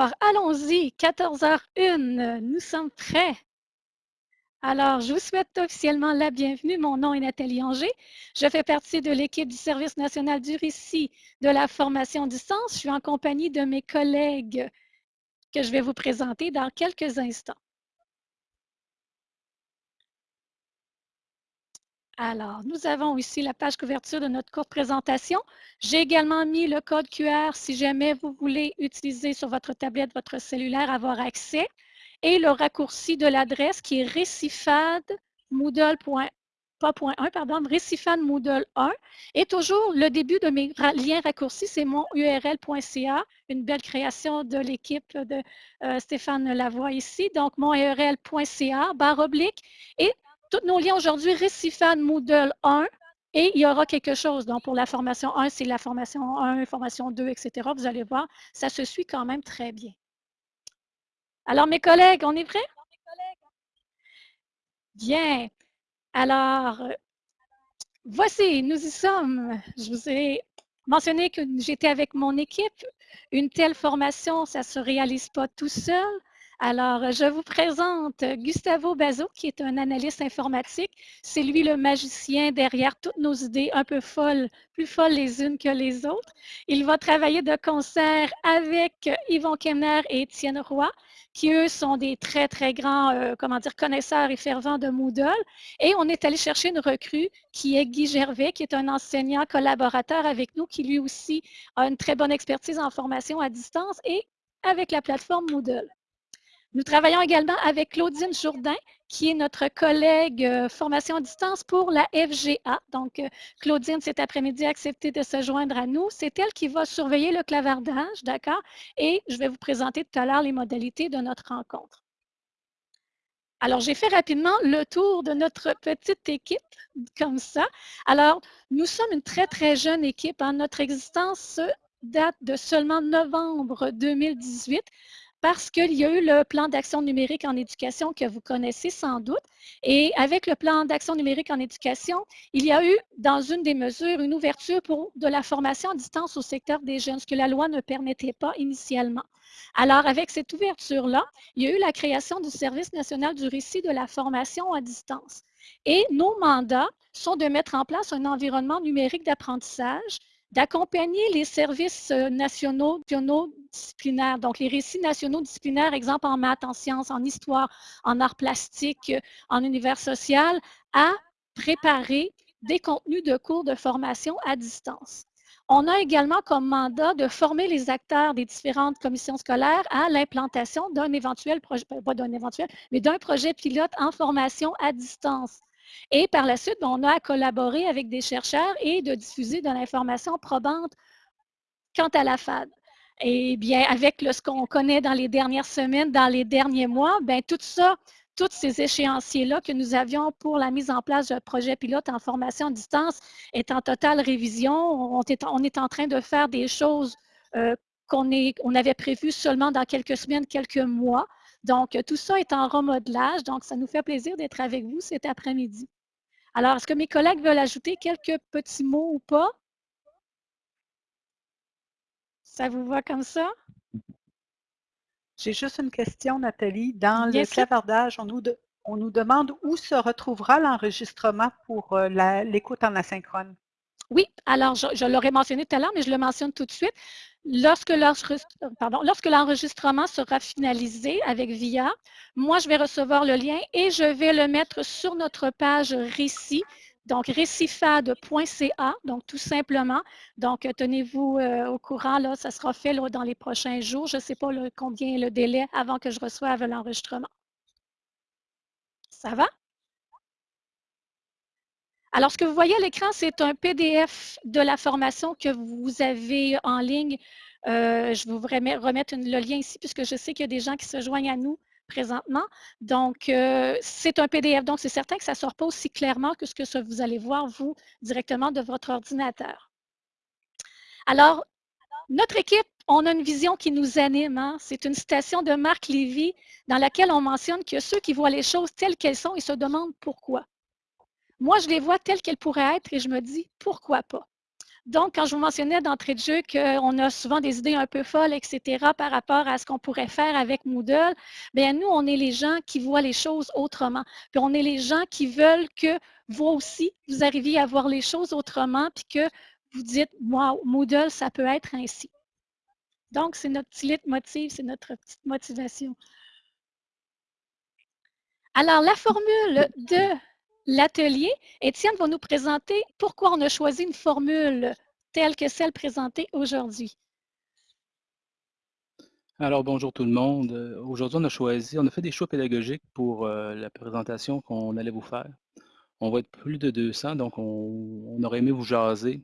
Alors, allons-y, 14h01, nous sommes prêts. Alors, je vous souhaite officiellement la bienvenue. Mon nom est Nathalie Anger. Je fais partie de l'équipe du Service national du récit de la formation distance. Je suis en compagnie de mes collègues que je vais vous présenter dans quelques instants. Alors, nous avons ici la page couverture de notre courte présentation. J'ai également mis le code QR si jamais vous voulez utiliser sur votre tablette, votre cellulaire, avoir accès. Et le raccourci de l'adresse qui est récifade pas pardon, récifade Moodle 1. Et toujours, le début de mes liens raccourcis, c'est mon url.ca, une belle création de l'équipe de euh, Stéphane Lavoie ici. Donc, mon url.ca, barre oblique. Et tous nos liens aujourd'hui, Récifane Moodle 1, et il y aura quelque chose. Donc, pour la formation 1, c'est la formation 1, formation 2, etc. Vous allez voir, ça se suit quand même très bien. Alors, mes collègues, on est prêts? Bien. Alors, voici, nous y sommes. Je vous ai mentionné que j'étais avec mon équipe. Une telle formation, ça ne se réalise pas tout seul. Alors, je vous présente Gustavo Bazo, qui est un analyste informatique. C'est lui le magicien derrière toutes nos idées un peu folles, plus folles les unes que les autres. Il va travailler de concert avec Yvon Kemner et Étienne Roy, qui eux sont des très, très grands, euh, comment dire, connaisseurs et fervents de Moodle. Et on est allé chercher une recrue qui est Guy Gervais, qui est un enseignant collaborateur avec nous, qui lui aussi a une très bonne expertise en formation à distance et avec la plateforme Moodle. Nous travaillons également avec Claudine Jourdain, qui est notre collègue euh, formation à distance pour la FGA. Donc, euh, Claudine, cet après-midi, a accepté de se joindre à nous. C'est elle qui va surveiller le clavardage, d'accord? Et je vais vous présenter tout à l'heure les modalités de notre rencontre. Alors, j'ai fait rapidement le tour de notre petite équipe, comme ça. Alors, nous sommes une très, très jeune équipe. Hein. Notre existence date de seulement novembre 2018 parce qu'il y a eu le plan d'action numérique en éducation que vous connaissez sans doute. Et avec le plan d'action numérique en éducation, il y a eu, dans une des mesures, une ouverture pour de la formation à distance au secteur des jeunes, ce que la loi ne permettait pas initialement. Alors, avec cette ouverture-là, il y a eu la création du Service national du récit de la formation à distance. Et nos mandats sont de mettre en place un environnement numérique d'apprentissage d'accompagner les services euh, nationaux, disciplinaires, donc les récits nationaux disciplinaires, exemple en maths, en sciences, en histoire, en arts plastiques, euh, en univers social, à préparer des contenus de cours de formation à distance. On a également comme mandat de former les acteurs des différentes commissions scolaires à l'implantation d'un éventuel projet, d'un projet pilote en formation à distance. Et par la suite, on a à collaborer avec des chercheurs et de diffuser de l'information probante quant à la FAD. Et bien, avec ce qu'on connaît dans les dernières semaines, dans les derniers mois, bien, tout ça, tous ces échéanciers-là que nous avions pour la mise en place d'un projet pilote en formation à distance est en totale révision. On est, en train de faire des choses euh, qu'on on avait prévues seulement dans quelques semaines, quelques mois. Donc, tout ça est en remodelage. Donc, ça nous fait plaisir d'être avec vous cet après-midi. Alors, est-ce que mes collègues veulent ajouter quelques petits mots ou pas? Ça vous va comme ça? J'ai juste une question, Nathalie. Dans le clavardage, on nous, on nous, demande où se retrouvera l'enregistrement pour euh, l'écoute en asynchrone. Oui, alors je l'aurais mentionné tout à l'heure, mais je le mentionne tout de suite. Lorsque l'enregistrement sera finalisé avec VIA, moi, je vais recevoir le lien et je vais le mettre sur notre page récit, donc récifade.ca, donc tout simplement. Donc, tenez-vous euh, au courant, là, ça sera fait dans les prochains jours. Je ne sais pas combien est le délai avant que je reçoive l'enregistrement. Ça va? Alors, ce que vous voyez à l'écran, c'est un PDF de la formation que vous avez en ligne. Euh, je vous remettre le lien ici puisque je sais qu'il y a des gens qui se joignent à nous présentement. Donc, euh, c'est un PDF. Donc, c'est certain que ça ne sort pas aussi clairement que ce que vous allez voir, vous, directement de votre ordinateur. Alors, notre équipe, on a une vision qui nous anime. Hein. C'est une citation de Marc Lévy dans laquelle on mentionne que ceux qui voient les choses telles qu'elles sont, ils se demandent pourquoi. Moi, je les vois telles qu'elles pourraient être et je me dis pourquoi pas? Donc, quand je vous mentionnais d'entrée de jeu qu'on a souvent des idées un peu folles, etc., par rapport à ce qu'on pourrait faire avec Moodle, bien, nous, on est les gens qui voient les choses autrement. Puis, on est les gens qui veulent que vous aussi, vous arriviez à voir les choses autrement, puis que vous dites, wow, Moodle, ça peut être ainsi. Donc, c'est notre petit motive, c'est notre petite motivation. Alors, la formule de l'atelier, Étienne va nous présenter pourquoi on a choisi une formule telle que celle présentée aujourd'hui. Alors, bonjour tout le monde. Euh, aujourd'hui, on a choisi, on a fait des choix pédagogiques pour euh, la présentation qu'on allait vous faire. On va être plus de 200, donc on, aurait aimé vous jaser,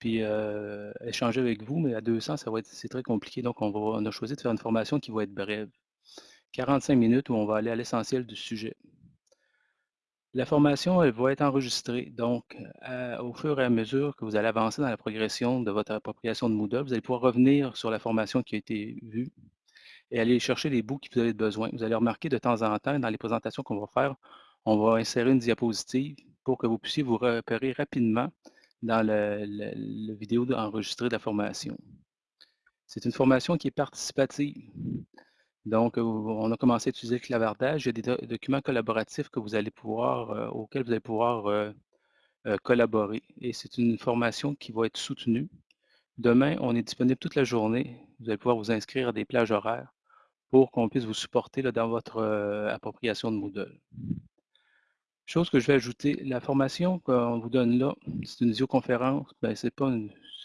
puis euh, échanger avec vous, mais à 200, ça va être, c'est très compliqué, donc on, a choisi de faire une formation qui va être brève. 45 minutes où on va aller à l'essentiel du sujet. La formation, elle va être enregistrée. Donc, au fur et à mesure que vous allez avancer dans la progression de votre appropriation de Moodle, vous allez pouvoir revenir sur la formation qui a été vue et aller chercher les bouts que vous avez besoin. Vous allez remarquer de temps en temps, dans les présentations qu'on va faire, on va insérer une diapositive pour que vous puissiez vous repérer rapidement dans le, vidéo enregistrée de la formation. C'est une formation qui est participative. Donc, on a commencé à utiliser le clavardage. Il y a des documents collaboratifs que vous allez pouvoir, euh, auxquels vous allez pouvoir euh, euh, collaborer. Et c'est une formation qui va être soutenue. Demain, on est disponible toute la journée. Vous allez pouvoir vous inscrire à des plages horaires pour qu'on puisse vous supporter dans votre appropriation de Moodle. Chose que je vais ajouter, la formation qu'on vous donne là, c'est une visioconférence. Ben, pas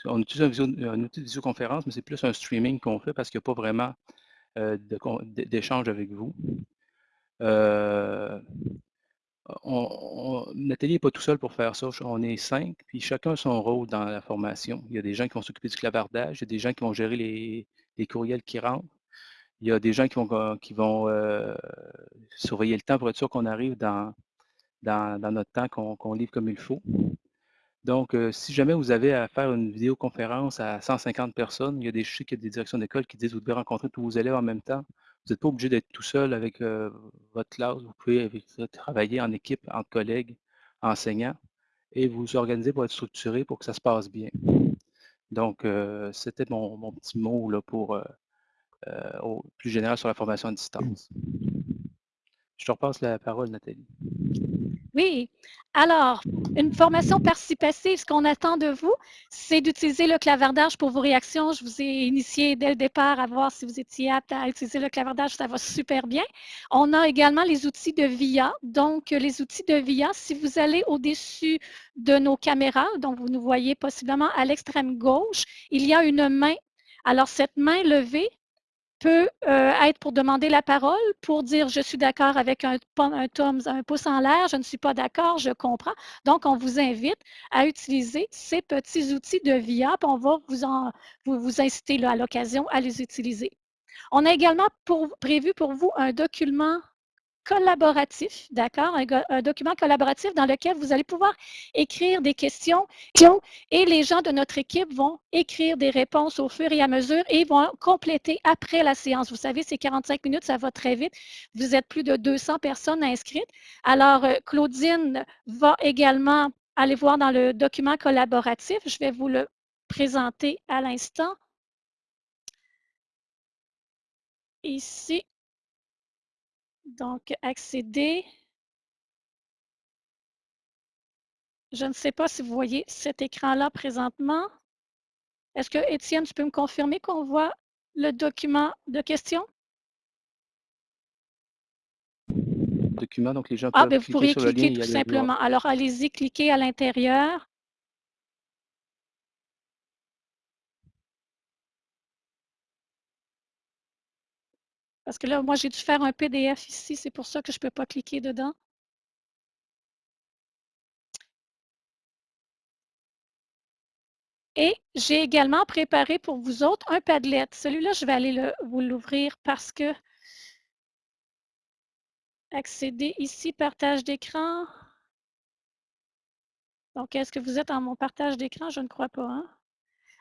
on utilise un, outil de visioconférence, mais c'est plus un streaming qu'on fait parce qu'il n'y a pas vraiment euh, d'échange avec vous. Euh, Nathalie n'est pas tout seul pour faire ça. On est cinq, puis chacun a son rôle dans la formation. Il y a des gens qui vont s'occuper du clavardage, il y a des gens qui vont gérer les, courriels qui rentrent, il y a des gens qui vont, euh, surveiller le temps pour être sûr qu'on arrive dans, notre temps, qu'on livre comme il faut. Donc, euh, si jamais vous avez à faire une vidéoconférence à 150 personnes, il y a des, je des directions d'école qui disent que vous devez rencontrer tous vos élèves en même temps. Vous n'êtes pas obligé d'être tout seul avec euh, votre classe. Vous pouvez travailler en équipe, entre collègues, enseignants, et vous organiser pour être structuré pour que ça se passe bien. Donc, euh, c'était mon, petit mot là, pour plus général sur la formation à distance. Je te repasse la parole, Nathalie. Oui. Alors, une formation participative, ce qu'on attend de vous, c'est d'utiliser le clavardage pour vos réactions. Je vous ai initié dès le départ à voir si vous étiez apte à utiliser le clavardage. Ça va super bien. On a également les outils de VIA. Donc, les outils de VIA, si vous allez au-dessus de nos caméras, donc vous nous voyez possiblement à l'extrême gauche, il y a une main. Alors, cette main levée, peut euh, être pour demander la parole, pour dire je suis d'accord avec un, un, un pouce en l'air, je ne suis pas d'accord, je comprends. Donc, on vous invite à utiliser ces petits outils de VIA, puis on va vous, en, vous, vous inciter là, à l'occasion à les utiliser. On a également prévu pour vous un document collaboratif, d'accord? Un, document collaboratif dans lequel vous allez pouvoir écrire des questions et les gens de notre équipe vont écrire des réponses au fur et à mesure et vont compléter après la séance. Vous savez, c'est 45 minutes, ça va très vite. Vous êtes plus de 200 personnes inscrites. Alors, euh, Claudine va également aller voir dans le document collaboratif. Je vais vous le présenter à l'instant. Ici, donc, accéder. Je ne sais pas si vous voyez cet écran-là présentement. Est-ce que, Étienne, tu peux me confirmer qu'on voit le document de questions? Document, donc les gens ah, peuvent ben, vous pourriez cliquer tout simplement. Alors, allez-y, cliquez à l'intérieur. Parce que là, moi, j'ai dû faire un PDF ici, c'est pour ça que je ne peux pas cliquer dedans. Et j'ai également préparé pour vous autres un Padlet. Celui-là, je vais aller vous l'ouvrir parce que accéder ici, partage d'écran. Donc, est-ce que vous êtes en mon partage d'écran? Je ne crois pas. Hein?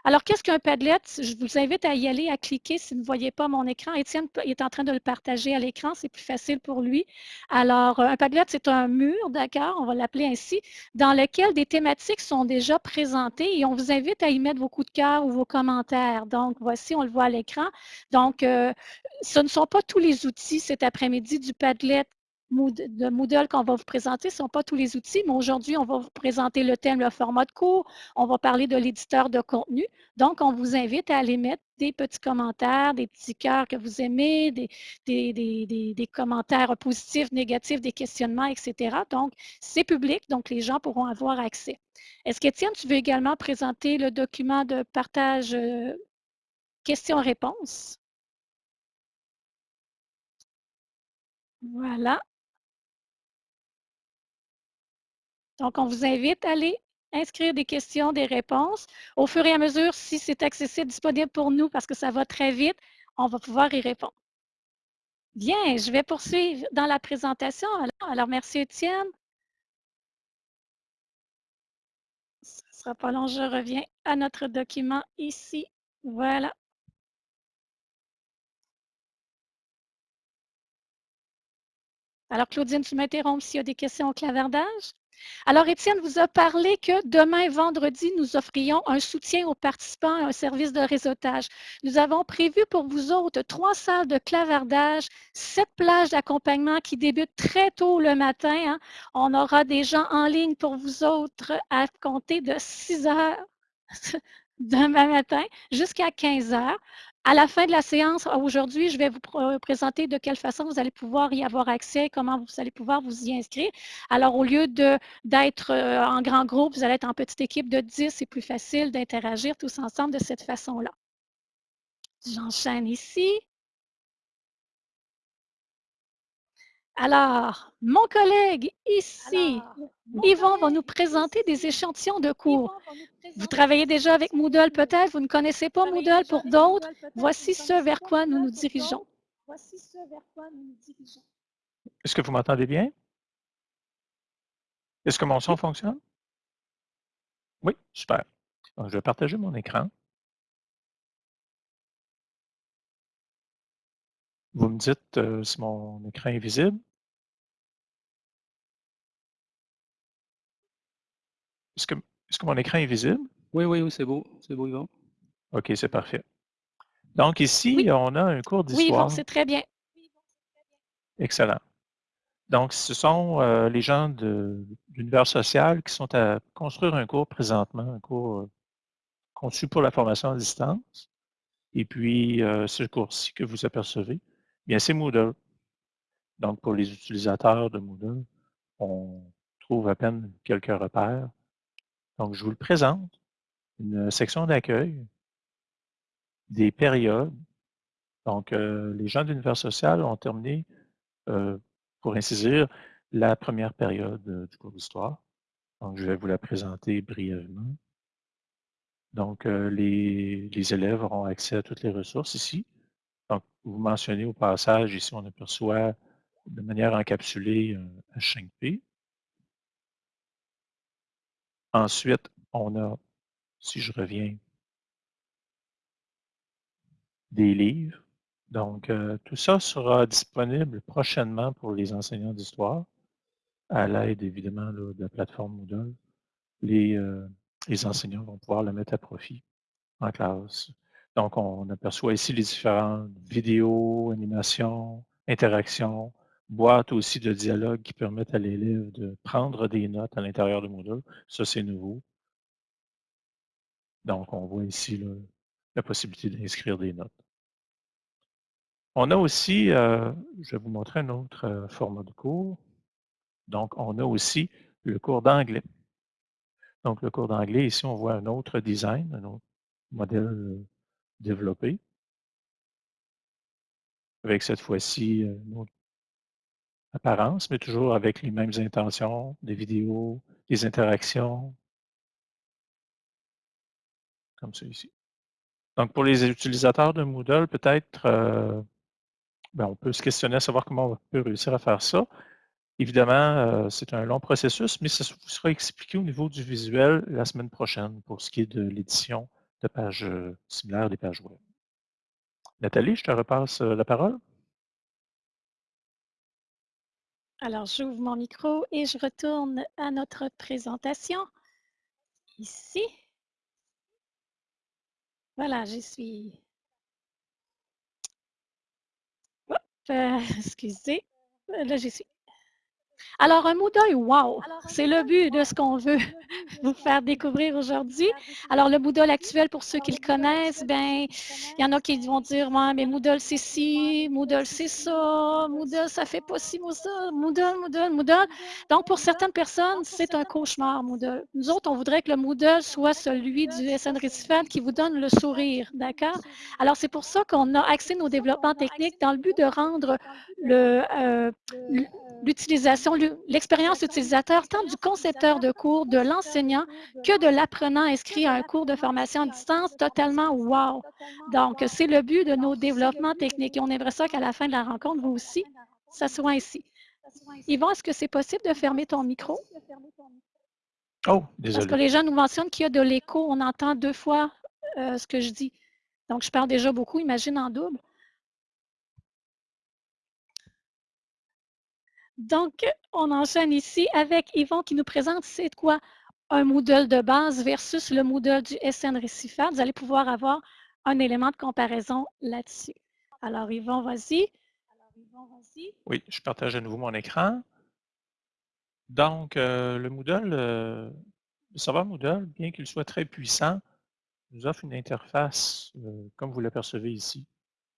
Alors, qu'est-ce qu'un Padlet? Je vous invite à y aller, à cliquer si vous ne voyez pas mon écran. Étienne est en train de le partager à l'écran, c'est plus facile pour lui. Alors, un Padlet, c'est un mur, d'accord, on va l'appeler ainsi, dans lequel des thématiques sont déjà présentées et on vous invite à y mettre vos coups de cœur ou vos commentaires. Donc, voici, on le voit à l'écran. Donc, euh, ce ne sont pas tous les outils cet après-midi du Padlet de Moodle qu'on va vous présenter. Ce ne sont pas tous les outils, mais aujourd'hui, on va vous présenter le thème, le format de cours. On va parler de l'éditeur de contenu. Donc, on vous invite à aller mettre des petits commentaires, des petits cœurs que vous aimez, des, des, commentaires positifs, négatifs, des questionnements, etc. Donc, c'est public, donc les gens pourront avoir accès. Est-ce qu'Étienne, tu veux également présenter le document de partage euh, questions-réponses? Voilà. Donc, on vous invite à aller inscrire des questions, des réponses. Au fur et à mesure, si c'est accessible, disponible pour nous, parce que ça va très vite, on va pouvoir y répondre. Bien, je vais poursuivre dans la présentation. Alors, merci Étienne. Ce ne sera pas long, je reviens à notre document ici. Voilà. Alors, Claudine, tu m'interromps s'il y a des questions au clavardage? Alors, Étienne vous a parlé que demain, vendredi, nous offrions un soutien aux participants à un service de réseautage. Nous avons prévu pour vous autres trois salles de clavardage, sept plages d'accompagnement qui débutent très tôt le matin. Hein. On aura des gens en ligne pour vous autres à compter de 6 heures demain matin jusqu'à 15 heures. À la fin de la séance, aujourd'hui, je vais vous présenter de quelle façon vous allez pouvoir y avoir accès, comment vous allez pouvoir vous y inscrire. Alors, au lieu d'être euh, en grand groupe, vous allez être en petite équipe de 10, c'est plus facile d'interagir tous ensemble de cette façon-là. J'enchaîne ici. Alors, mon collègue ici, Yvon, va nous présenter des échantillons de cours. Vous travaillez déjà avec Moodle peut-être, vous ne connaissez pas Moodle pour d'autres. Voici ce vers quoi nous nous dirigeons. Est-ce que vous m'entendez bien? Est-ce que mon son fonctionne? Oui, super. je vais partager mon écran. Vous me dites euh, si mon écran est visible. Est-ce que, est mon écran est visible? Oui, oui, oui, c'est beau. C'est beau, Yvon. OK, c'est parfait. Donc ici, on a un cours d'histoire. Oui, c'est très bien. Excellent. Donc, ce sont euh, les gens de l'univers social qui sont à construire un cours présentement, un cours euh, conçu pour la formation à distance. Et puis, euh, ce cours-ci que vous apercevez, bien, c'est Moodle. Donc, pour les utilisateurs de Moodle, on trouve à peine quelques repères. Donc, je vous le présente, une section d'accueil, des périodes. Donc, euh, les gens de l'univers social ont terminé, euh, pour ainsi dire, la première période euh, du cours d'histoire. Donc, je vais vous la présenter brièvement. Donc, les, les, élèves auront accès à toutes les ressources ici. Donc, vous mentionnez au passage, ici, on aperçoit de manière encapsulée un H5P. Ensuite, on a, si je reviens, des livres. Donc, euh, tout ça sera disponible prochainement pour les enseignants d'histoire, à l'aide évidemment de la plateforme Moodle. Euh, les enseignants vont pouvoir le mettre à profit en classe. Donc, on aperçoit ici les différentes vidéos, animations, interactions, boîte aussi de dialogue qui permettent à l'élève de prendre des notes à l'intérieur de Moodle. Ça, c'est nouveau. Donc, on voit ici la possibilité d'inscrire des notes. On a aussi, euh, je vais vous montrer un autre euh, format de cours. Donc, on a aussi le cours d'anglais. Donc, le cours d'anglais, ici, on voit un autre design, un autre modèle euh, développé. Avec cette fois-ci, une autre apparence, mais toujours avec les mêmes intentions, des vidéos, des interactions, comme celui-ci. Donc, pour les utilisateurs de Moodle, peut-être, euh, ben, on peut se questionner à savoir comment on peut réussir à faire ça. Évidemment, euh, c'est un long processus, mais ça vous sera expliqué au niveau du visuel la semaine prochaine pour ce qui est de l'édition de pages similaires des pages web. Nathalie, je te repasse la parole. Alors, j'ouvre mon micro et je retourne à notre présentation. Ici. Voilà, j'y suis. Excusez. Là, j'y suis. Alors, un Moodle, wow! C'est le but de ce qu'on veut vous faire découvrir aujourd'hui. Alors, le Moodle actuel, pour ceux qui le connaissent, ben, il y en a qui vont dire, ouais, mais Moodle, c'est ci, Moodle, c'est ça, Moodle, ça fait pas ci, Moodle, Moodle, Moodle. Donc, pour certaines personnes, c'est un cauchemar, Moodle. Nous autres, on voudrait que le Moodle soit celui du SN Recifant qui vous donne le sourire, d'accord? Alors, c'est pour ça qu'on a axé nos développements techniques dans le but de rendre le, l'expérience utilisateur tant du concepteur de cours, de l'enseignant que de l'apprenant inscrit à un cours de formation à distance totalement wow. Donc, c'est le but de nos développements techniques et on aimerait ça qu'à la fin de la rencontre, vous aussi, ça soit ainsi. Yvon, est-ce que c'est possible de fermer ton micro? Oh, désolé. Parce que les gens nous mentionnent qu'il y a de l'écho, on entend deux fois euh, ce que je dis. Donc, je parle déjà beaucoup, imagine en double. Donc, on enchaîne ici avec Yvon qui nous présente c'est quoi un Moodle de base versus le Moodle du SN Récifat. Vous allez pouvoir avoir un élément de comparaison là-dessus. Alors, Yvon, vas-y. Oui, je partage à nouveau mon écran. Donc, euh, le Moodle, euh, le serveur Moodle, bien qu'il soit très puissant, nous offre une interface, euh, comme vous l'apercevez ici,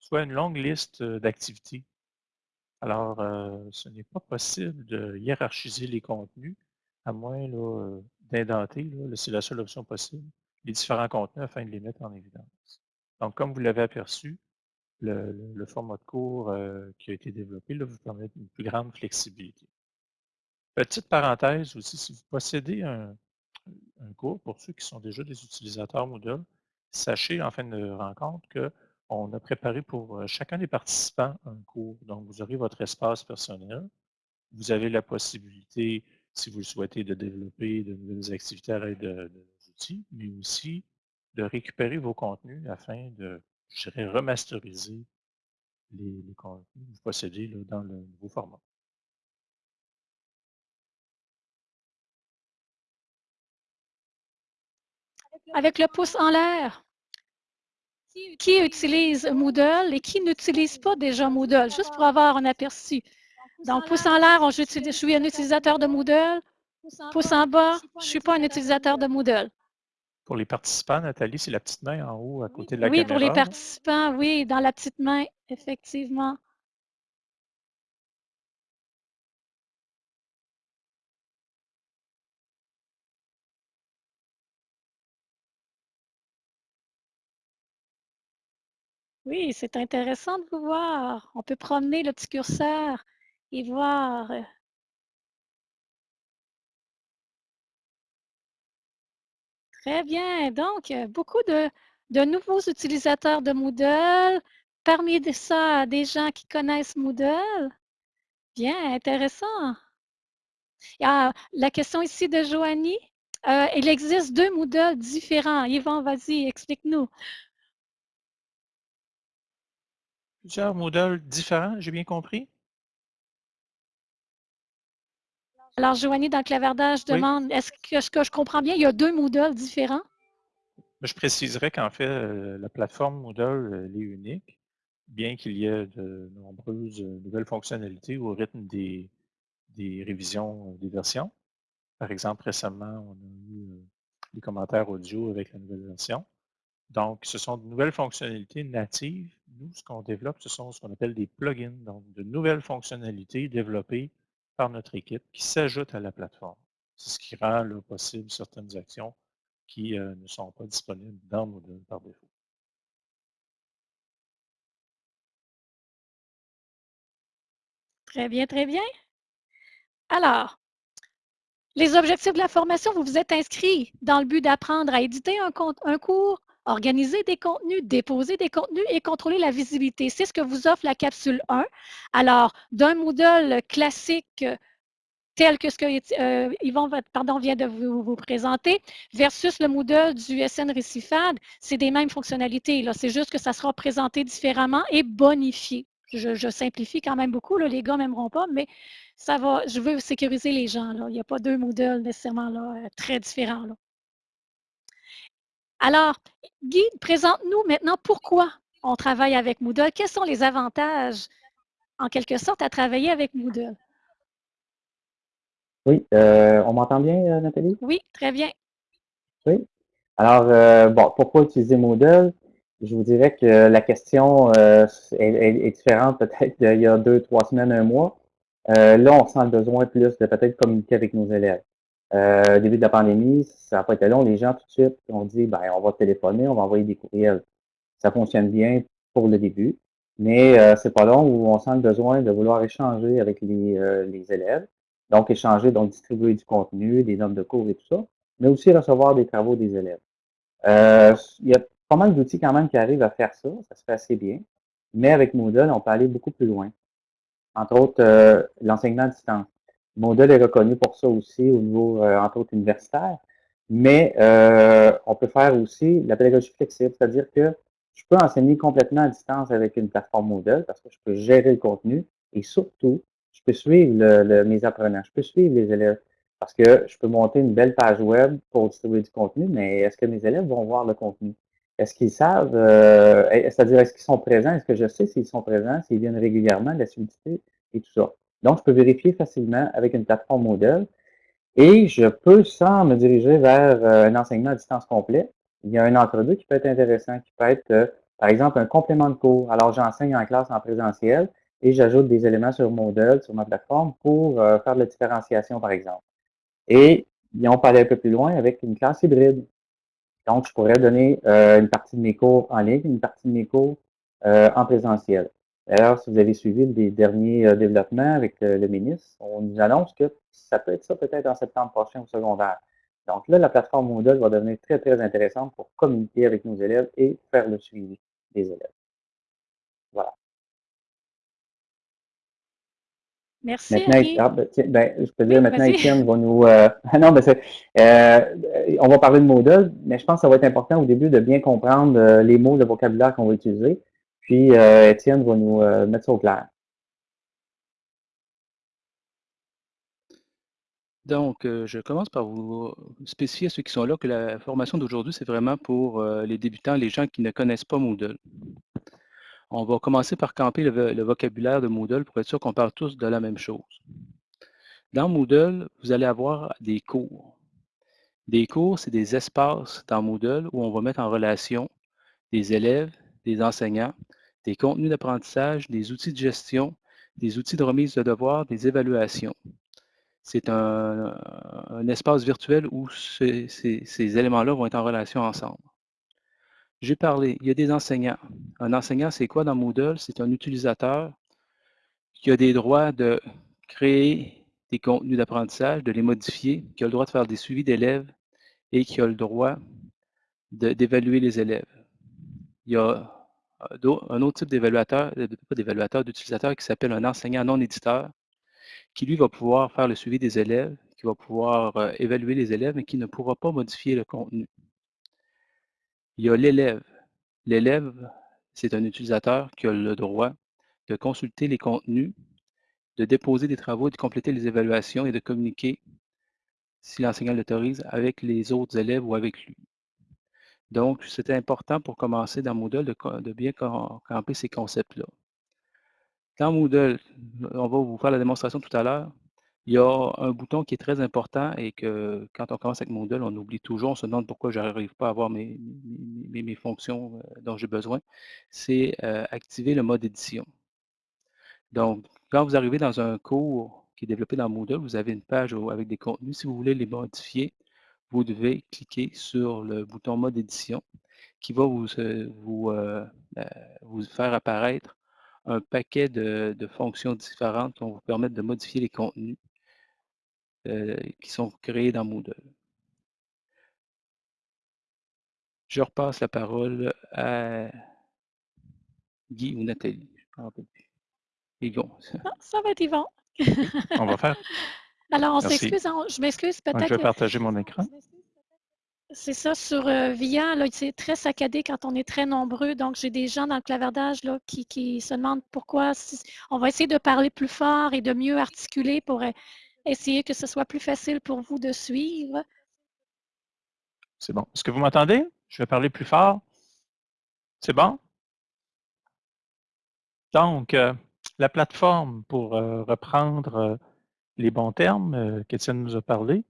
soit une longue liste d'activités alors, euh, ce n'est pas possible de hiérarchiser les contenus, à moins euh, d'indenter, c'est la seule option possible, les différents contenus afin de les mettre en évidence. Donc, comme vous l'avez aperçu, le, format de cours euh, qui a été développé vous permet une plus grande flexibilité. Petite parenthèse aussi, si vous possédez un, un cours, pour ceux qui sont déjà des utilisateurs Moodle, sachez en fin de rencontre que on a préparé pour euh, chacun des participants un cours. Donc, vous aurez votre espace personnel. Vous avez la possibilité, si vous le souhaitez, de développer de nouvelles activités à l'aide de, nos outils, mais aussi de récupérer vos contenus afin de, je dirais, remasteriser les, contenus que vous possédez dans le nouveau format. Avec le pouce en l'air qui utilise Moodle et qui n'utilise pas déjà Moodle, juste pour avoir un aperçu. Donc, pouce en l'air, je suis un utilisateur de Moodle. Pouce en bas, je ne suis pas un utilisateur de Moodle. Pour les participants, Nathalie, c'est la petite main en haut à côté de la caméra. Oui, pour les participants, oui, dans la petite main, effectivement. Oui, c'est intéressant de vous voir. On peut promener le petit curseur et voir. Euh Très bien. Donc, euh, beaucoup de, nouveaux utilisateurs de Moodle. Parmi ça, des gens qui connaissent Moodle. Bien, intéressant. Ah, la question ici de Joanie. Euh, il existe deux Moodle différents. Yvon, vas-y, explique-nous. Plusieurs modèles différents, j'ai bien compris? Alors, Joanie, dans le clavardage, demande, est-ce que, je comprends bien, il y a deux modèles différents? Ben, je préciserais qu'en fait, euh, la plateforme Moodle est unique, bien qu'il y ait de nombreuses euh, nouvelles fonctionnalités au rythme des, révisions euh, des versions. Par exemple, récemment, on a eu des commentaires audio avec la nouvelle version. Donc, ce sont de nouvelles fonctionnalités natives. Nous, ce qu'on développe, ce sont ce qu'on appelle des plugins, donc de nouvelles fonctionnalités développées par notre équipe qui s'ajoutent à la plateforme. C'est ce qui rend possible certaines actions qui euh, ne sont pas disponibles dans Moodle par défaut. Très bien, très bien. Alors, les objectifs de la formation, vous vous êtes inscrit dans le but d'apprendre à éditer un cours, organiser des contenus, déposer des contenus et contrôler la visibilité. C'est ce que vous offre la capsule 1. Alors, d'un Moodle classique tel que ce que euh, pardon, vient de vous, présenter, versus le Moodle du SN Récifade, c'est des mêmes fonctionnalités. C'est juste que ça sera présenté différemment et bonifié. Je, simplifie quand même beaucoup, les gars m'aimeront pas, mais ça va, je veux sécuriser les gens. Il n'y a pas deux Moodle nécessairement euh, très différents. Alors, Guy, présente-nous maintenant pourquoi on travaille avec Moodle. Quels sont les avantages, en quelque sorte, à travailler avec Moodle? Oui, euh, on m'entend bien, euh, Nathalie? Oui, très bien. Oui. Alors, euh, bon, pourquoi utiliser Moodle? Je vous dirais que la question est, différente peut-être d'il y a deux, trois semaines, un mois. là, on sent le besoin plus de peut-être communiquer avec nos élèves. Au début de la pandémie, ça n'a pas été long. Les gens, tout de suite, ont dit, ben, on va téléphoner, on va envoyer des courriels. Ça fonctionne bien pour le début, mais c'est pas long où on sent le besoin de vouloir échanger avec les, les élèves. Donc, échanger, donc distribuer du contenu, des notes de cours et tout ça, mais aussi recevoir des travaux des élèves. Euh, il y a pas mal d'outils quand même qui arrivent à faire ça, ça se fait assez bien, mais avec Moodle, on peut aller beaucoup plus loin. Entre autres, euh, l'enseignement à distance. Moodle est reconnu pour ça aussi au niveau, euh, entre autres, universitaire, mais on peut faire aussi la pédagogie flexible, c'est-à-dire que je peux enseigner complètement à distance avec une plateforme Moodle parce que je peux gérer le contenu et surtout, je peux suivre le, mes apprenants, je peux suivre les élèves. Parce que je peux monter une belle page web pour distribuer du contenu, mais est-ce que mes élèves vont voir le contenu? Est-ce qu'ils savent, euh, c'est-à-dire est-ce qu'ils sont présents? Est-ce que je sais s'ils sont présents, s'ils viennent régulièrement, la l'assiduité et tout ça? Donc, je peux vérifier facilement avec une plateforme modèle et je peux, sans me diriger vers euh, un enseignement à distance complet, il y a un entre-deux qui peut être intéressant, qui peut être, euh, par exemple, un complément de cours. Alors, j'enseigne en classe en présentiel, et j'ajoute des éléments sur Moodle, sur ma plateforme, pour euh, faire de la différenciation, par exemple. Et on peut aller un peu plus loin avec une classe hybride. Donc, je pourrais donner une partie de mes cours en ligne, une partie de mes cours en présentiel. D'ailleurs, si vous avez suivi les derniers développements avec le ministre, on nous annonce que ça peut être ça peut-être en septembre prochain au secondaire. Donc là, la plateforme Moodle va devenir très, très intéressante pour communiquer avec nos élèves et faire le suivi des élèves. Voilà. Merci. Maintenant, ben, ben, je peux dire maintenant, Étienne va nous. Euh, non, mais c'est, euh, on va parler de Moodle, mais je pense que ça va être important au début de bien comprendre euh, les mots, le vocabulaire qu'on va utiliser. Puis, Étienne va nous mettre ça au clair. Donc, je commence par vous spécifier à ceux qui sont là que la formation d'aujourd'hui, c'est vraiment pour les débutants, les gens qui ne connaissent pas Moodle. On va commencer par camper le, vocabulaire de Moodle pour être sûr qu'on parle tous de la même chose. Dans Moodle, vous allez avoir des cours. Des cours, c'est des espaces dans Moodle où on va mettre en relation des élèves, des enseignants, des contenus d'apprentissage, des outils de gestion, des outils de remise de devoirs, des évaluations. C'est un, espace virtuel où ces éléments-là vont être en relation ensemble. J'ai parlé, il y a des enseignants. Un enseignant, c'est quoi dans Moodle? C'est un utilisateur qui a des droits de créer des contenus d'apprentissage, de les modifier, qui a le droit de faire des suivis d'élèves et qui a le droit d'évaluer les élèves. Il y a euh, un autre type d'évaluateur, pas d'évaluateur, d'utilisateur qui s'appelle un enseignant non éditeur, qui lui va pouvoir faire le suivi des élèves, qui va pouvoir euh, évaluer les élèves, mais qui ne pourra pas modifier le contenu. Il y a l'élève. L'élève, c'est un utilisateur qui a le droit de consulter les contenus, de déposer des travaux, de compléter les évaluations et de communiquer, si l'enseignant l'autorise, avec les autres élèves ou avec lui. Donc, c'était important pour commencer dans Moodle de, bien camper ces concepts-là. Dans Moodle, on va vous faire la démonstration tout à l'heure, il y a un bouton qui est très important et que quand on commence avec Moodle, on oublie toujours, on se demande pourquoi je n'arrive pas à avoir mes, fonctions euh, dont j'ai besoin. C'est euh, activer le mode édition. Donc, quand vous arrivez dans un cours qui est développé dans Moodle, vous avez une page avec des contenus. Si vous voulez les modifier, vous devez cliquer sur le bouton mode édition qui va vous, euh, vous, vous faire apparaître un paquet de, de, fonctions différentes qui vont vous permettre de modifier les contenus euh, qui sont créés dans Moodle. Je repasse la parole à Guy ou Nathalie. Yvon. Ah, ça va être Yvon. on va faire. Alors, on s'excuse, hein, je m'excuse Donc, je vais peut-être. partager mon écran. C'est ça, sur euh, VIA, c'est très saccadé quand on est très nombreux. Donc, j'ai des gens dans le clavardage là, qui, qui se demandent pourquoi. si- on va essayer de parler plus fort et de mieux articuler pour euh, essayer que ce soit plus facile pour vous de suivre. C'est bon. Est-ce que vous m'entendez? Je vais parler plus fort. C'est bon? Donc, euh, la plateforme, pour reprendre les bons termes euh, qu'Étienne nous a parlé,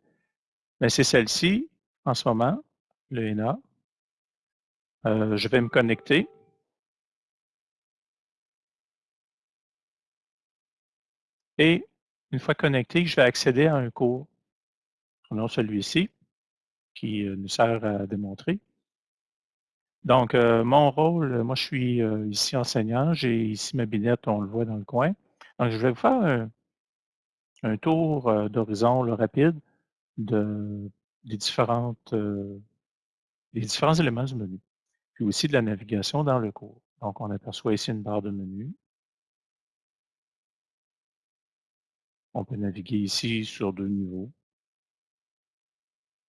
ben, c'est celle-ci en ce moment, le ENA. Euh, je vais me connecter. Et une fois connecté, je vais accéder à un cours. Prenons celui-ci, qui euh, nous sert à démontrer. Donc, euh, mon rôle, euh, moi, je suis ici enseignant. J'ai ici ma binette, on le voit dans le coin. Donc, je vais vous faire un, un tour euh, d'horizon rapide euh, des différents éléments du menu, puis aussi de la navigation dans le cours. Donc, on aperçoit ici une barre de menu. On peut naviguer ici sur deux niveaux.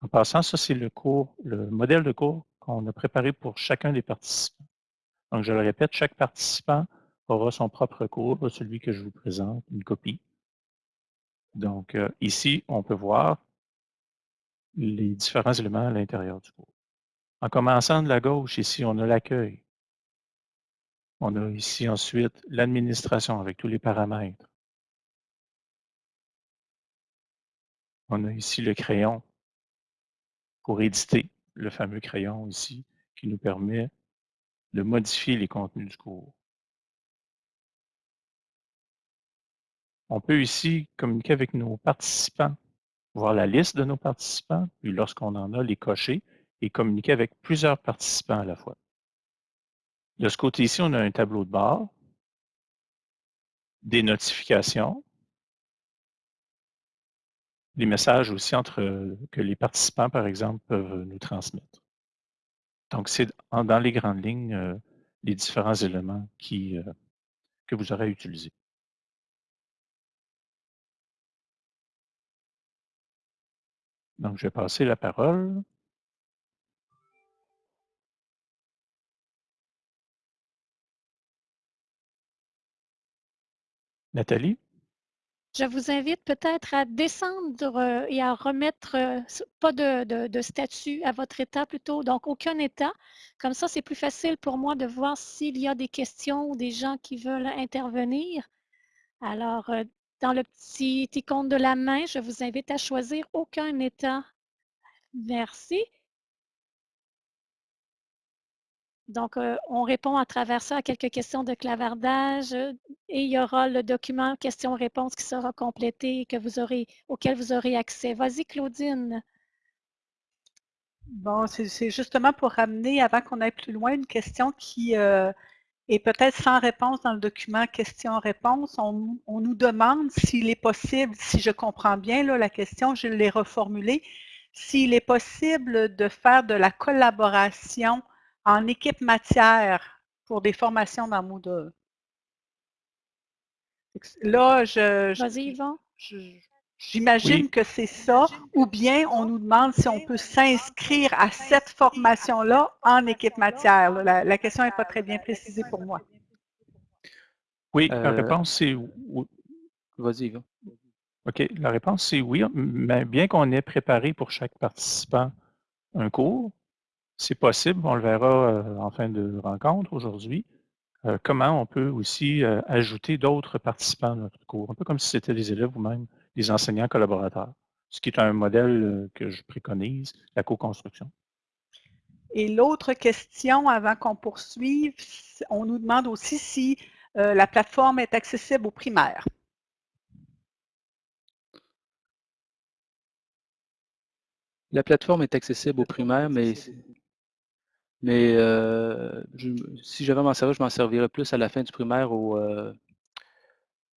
En passant, ça, c'est le cours, le modèle de cours qu'on a préparé pour chacun des participants. Donc, je le répète, chaque participant aura son propre cours, celui que je vous présente, une copie. Donc, euh, ici, on peut voir les différents éléments à l'intérieur du cours. En commençant de la gauche, ici, on a l'accueil. On a ici ensuite l'administration avec tous les paramètres. On a ici le crayon pour éditer le fameux crayon ici qui nous permet de modifier les contenus du cours. On peut ici communiquer avec nos participants, voir la liste de nos participants, puis lorsqu'on en a, les cocher et communiquer avec plusieurs participants à la fois. De ce côté-ci, on a un tableau de bord, des notifications, des messages aussi entre que les participants, par exemple, peuvent nous transmettre. Donc, c'est dans les grandes lignes euh, les différents éléments euh, que vous aurez utilisés. Donc, je vais passer la parole. Nathalie? Je vous invite peut-être à descendre euh, et à remettre euh, pas de, statut à votre état plutôt, donc aucun état. Comme ça, c'est plus facile pour moi de voir s'il y a des questions ou des gens qui veulent intervenir. Alors, euh, dans le petit icône de la main, je vous invite à choisir aucun état. Merci. Donc, euh, on répond à travers ça à quelques questions de clavardage et il y aura le document questions-réponses qui sera complété et vous aurez, auquel vous aurez accès. Vas-y, Claudine. Bon, c'est justement pour ramener, avant qu'on aille plus loin, une question qui euh, est peut-être sans réponse dans le document questions-réponses. On, on, nous demande s'il est possible, si je comprends bien là, la question, je l'ai reformulée, s'il est possible de faire de la collaboration en équipe matière pour des formations dans Moodle. Là, je, Vas-y, Yvon. J'imagine oui. que c'est ça, ou bien on nous demande si on peut s'inscrire à cette formation-là en équipe matière. La, la question n'est pas très bien précisée pour moi. Oui, la euh, réponse c'est oui. Vas-y. OK, la réponse c'est oui, mais bien qu'on ait préparé pour chaque participant un cours, c'est possible, on le verra euh, en fin de rencontre aujourd'hui, euh, comment on peut aussi ajouter d'autres participants à notre cours, un peu comme si c'était des élèves ou même des enseignants collaborateurs, ce qui est un modèle que je préconise, la co-construction. Et l'autre question, avant qu'on poursuive, on nous demande aussi si la plateforme est accessible aux primaires. La plateforme est accessible aux primaires, mais mais euh, je, si j'avais à m'en servir, je m'en servirais plus à la fin du primaire au, euh,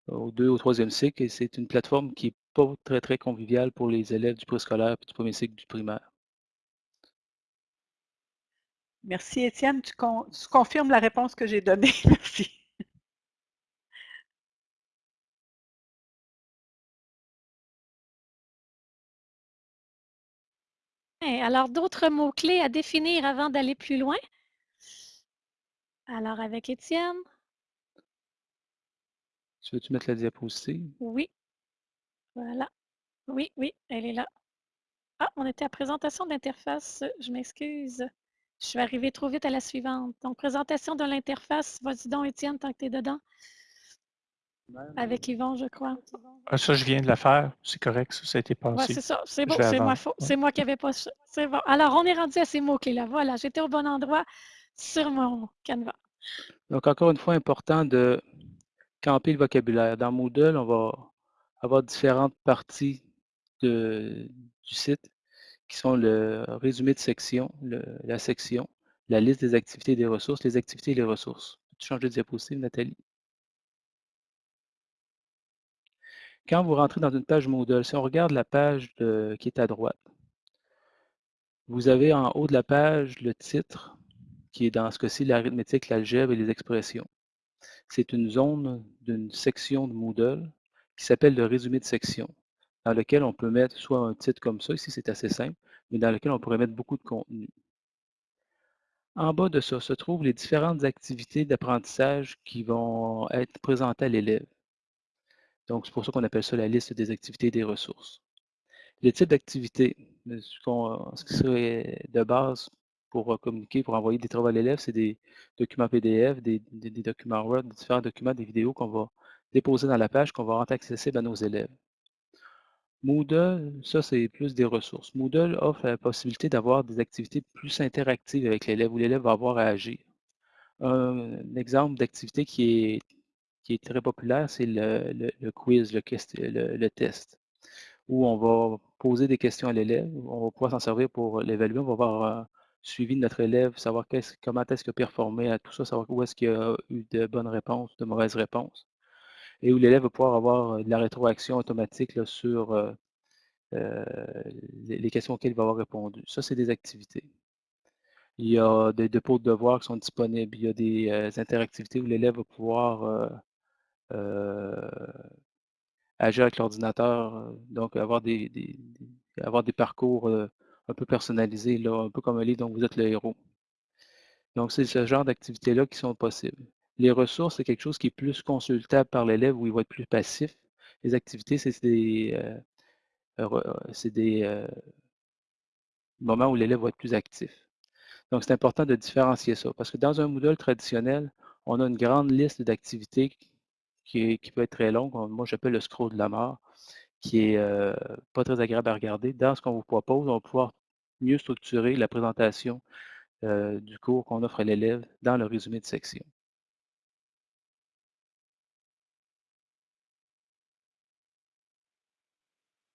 au deux au troisième cycle et c'est une plateforme qui n'est pas très, très conviviale pour les élèves du préscolaire et du premier cycle du primaire. Merci, Étienne. Tu confirmes la réponse que j'ai donnée. Merci. Hein, alors, d'autres mots-clés à définir avant d'aller plus loin? Alors, avec Étienne? Tu veux-tu mettre la diapositive? Oui. Voilà. Oui, oui, elle est là. Ah, on était à présentation d'interface. Je m'excuse. Je suis arrivée trop vite à la suivante. Donc, présentation de l'interface. Vas-y donc, Étienne, tant que tu es dedans. Avec Yvon, je crois. Ah, ça, je viens de la faire. C'est correct, ça, ça a été Oui, passé. c'est ça. C'est bon, moi. C'est moi qui n'avais pas. C'est bon. Alors, on est rendu à ces mots-clés-là. Voilà, j'étais au bon endroit sur mon canevas. Donc, encore une fois, important de camper le vocabulaire. Dans Moodle, on va avoir différentes parties du site qui sont le résumé de section, la section, la liste des activités et des ressources, les activités et les ressources. Peux-tu changer de diapositive, Nathalie? Quand vous rentrez dans une page Moodle, si on regarde la page qui est à droite, vous avez en haut de la page le titre, qui est dans ce cas-ci l'arithmétique, l'algèbre et les expressions. C'est une zone d'une section de Moodle qui s'appelle le résumé de section, dans lequel on peut mettre soit un titre comme ça, ici c'est assez simple, mais dans lequel on pourrait mettre beaucoup de contenu. En bas de ça se trouvent les différentes activités d'apprentissage qui vont être présentées à l'élève. Donc, c'est pour ça qu'on appelle ça la liste des activités et des ressources. Les types d'activités, ce, ce qui serait de base pour euh, communiquer, pour envoyer des travaux à l'élève, c'est des documents PDF, des, documents Word, différents documents, des vidéos qu'on va déposer dans la page, qu'on va rendre accessible à nos élèves. Moodle, ça c'est plus des ressources. Moodle offre la possibilité d'avoir des activités plus interactives avec l'élève, où l'élève va avoir à agir. Un, exemple d'activité qui est, très populaire, c'est le, quiz, le, test, où on va poser des questions à l'élève, on va pouvoir s'en servir pour l'évaluer, on va voir un suivi de notre élève, savoir comment est-ce qu'il a performé à tout ça, savoir où est-ce qu'il a eu de bonnes réponses, de mauvaises réponses, et où l'élève va pouvoir avoir de la rétroaction automatique sur euh, euh, les questions auxquelles il va avoir répondu. Ça, c'est des activités. Il y a des dépôts de devoirs qui sont disponibles. Il y a des euh, interactivités où l'élève va pouvoir euh, euh, agir avec l'ordinateur, euh, donc avoir des, avoir des parcours euh, un peu personnalisés, là, un peu comme un livre dont vous êtes le héros. Donc, c'est ce genre d'activités-là qui sont possibles. Les ressources, c'est quelque chose qui est plus consultable par l'élève où il va être plus passif. Les activités, c'est des, euh, des euh, moments où l'élève va être plus actif. Donc, c'est important de différencier ça parce que dans un Moodle traditionnel, on a une grande liste d'activités qui, qui peut être très longue. On- Moi, j'appelle le scroll de la mort, qui est pas très agréable à regarder. Dans ce qu'on vous propose, on va pouvoir mieux structurer la présentation du cours qu'on offre à l'élève dans le résumé de section.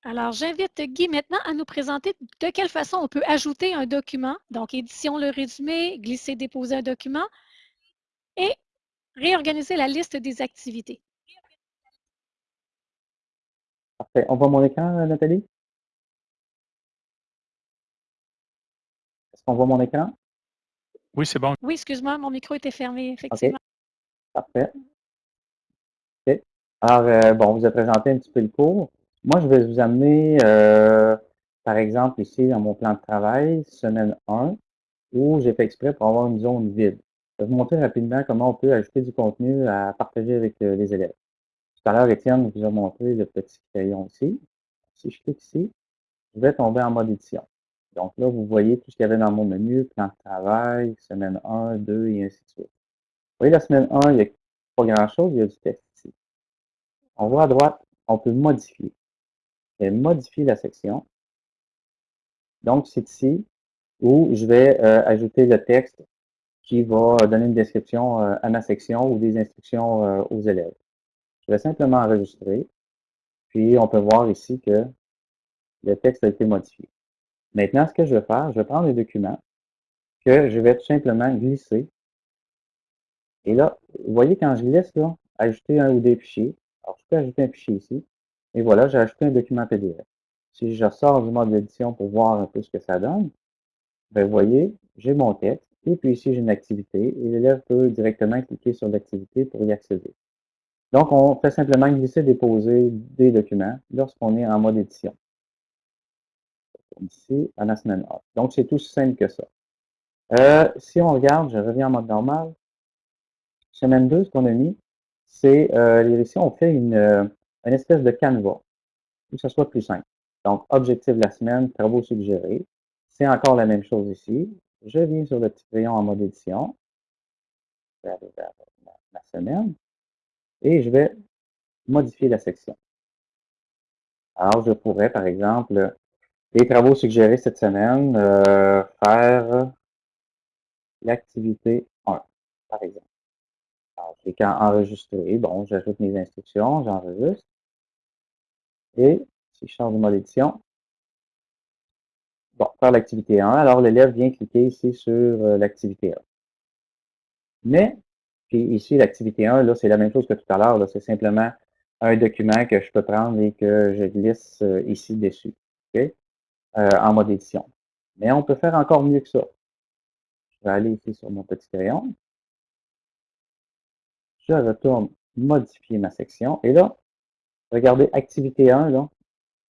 Alors, j'invite Guy maintenant à nous présenter de quelle façon on peut ajouter un document. Donc, édition le résumé, glisser, déposer un document et réorganiser la liste des activités. Parfait. On voit mon écran, euh, Nathalie? Est-ce qu'on voit mon écran? Oui, c'est bon. Oui, excuse-moi, mon micro était fermé, effectivement. Parfait. OK. Alors, euh, bon, on vous a présenté un petit peu le cours. Moi, je vais vous amener, euh, par exemple, ici, dans mon plan de travail, semaine 1, où j'ai fait exprès pour avoir une zone vide. Je vais vous montrer rapidement comment on peut ajouter du contenu à partager avec euh, les élèves. Tout à l'heure, Étienne vous a montré le petit crayon ici. Si je clique ici, je vais tomber en mode édition. Donc là, vous voyez tout ce qu'il y avait dans mon menu, plan de travail, semaine 1, 2 et ainsi de suite. Vous voyez, la semaine 1, il n'y a pas grand-chose, il y a du texte ici. On voit à droite, on peut modifier. Je vais modifier la section. Donc, c'est ici où je vais euh, ajouter le texte qui va donner une description euh, à ma section ou des instructions euh, aux élèves. Je vais simplement enregistrer. Puis, on peut voir ici que le texte a été modifié. Maintenant, ce que je vais faire, je vais prendre les documents que je vais tout simplement glisser. Et là, vous voyez quand je glisse, là, ajouter un ou des fichiers. Alors, je peux ajouter un fichier ici. Et voilà, j'ai ajouté un document PDF. Si je sors du mode d'édition pour voir un peu ce que ça donne, ben, vous voyez, j'ai mon texte. Et puis ici, j'ai une activité. Et l'élève peut directement cliquer sur l'activité pour y accéder. Donc, on fait simplement glisser, déposer des documents lorsqu'on est en mode édition. ici, à la semaine 1. Donc, c'est tout simple que ça. Euh, si on regarde, je reviens en mode normal. Semaine 2, ce qu'on a mis, c'est euh, ici, on fait une, euh, une espèce de canevas, pour que ce soit plus simple. Donc, objectif de la semaine, travaux suggérés. C'est encore la même chose ici. Je viens sur le petit crayon en mode édition. Aller vers ma semaine. Et je vais modifier la section. Alors, je pourrais, par exemple, les travaux suggérés cette semaine, euh, faire l'activité 1, par exemple. Alors, je clique enregistrer. Bon, j'ajoute mes instructions, j'enregistre. Et si je change de mode édition, bon, faire l'activité 1, alors l'élève vient cliquer ici sur euh, l'activité 1. Mais, puis ici, l'activité 1, là, c'est la même chose que tout à l'heure. C'est simplement un document que je peux prendre et que je glisse euh, ici dessus, OK? Euh, en mode édition. Mais on peut faire encore mieux que ça. Je vais aller ici sur mon petit crayon. Je retourne modifier ma section. Et là, regardez, activité 1, là.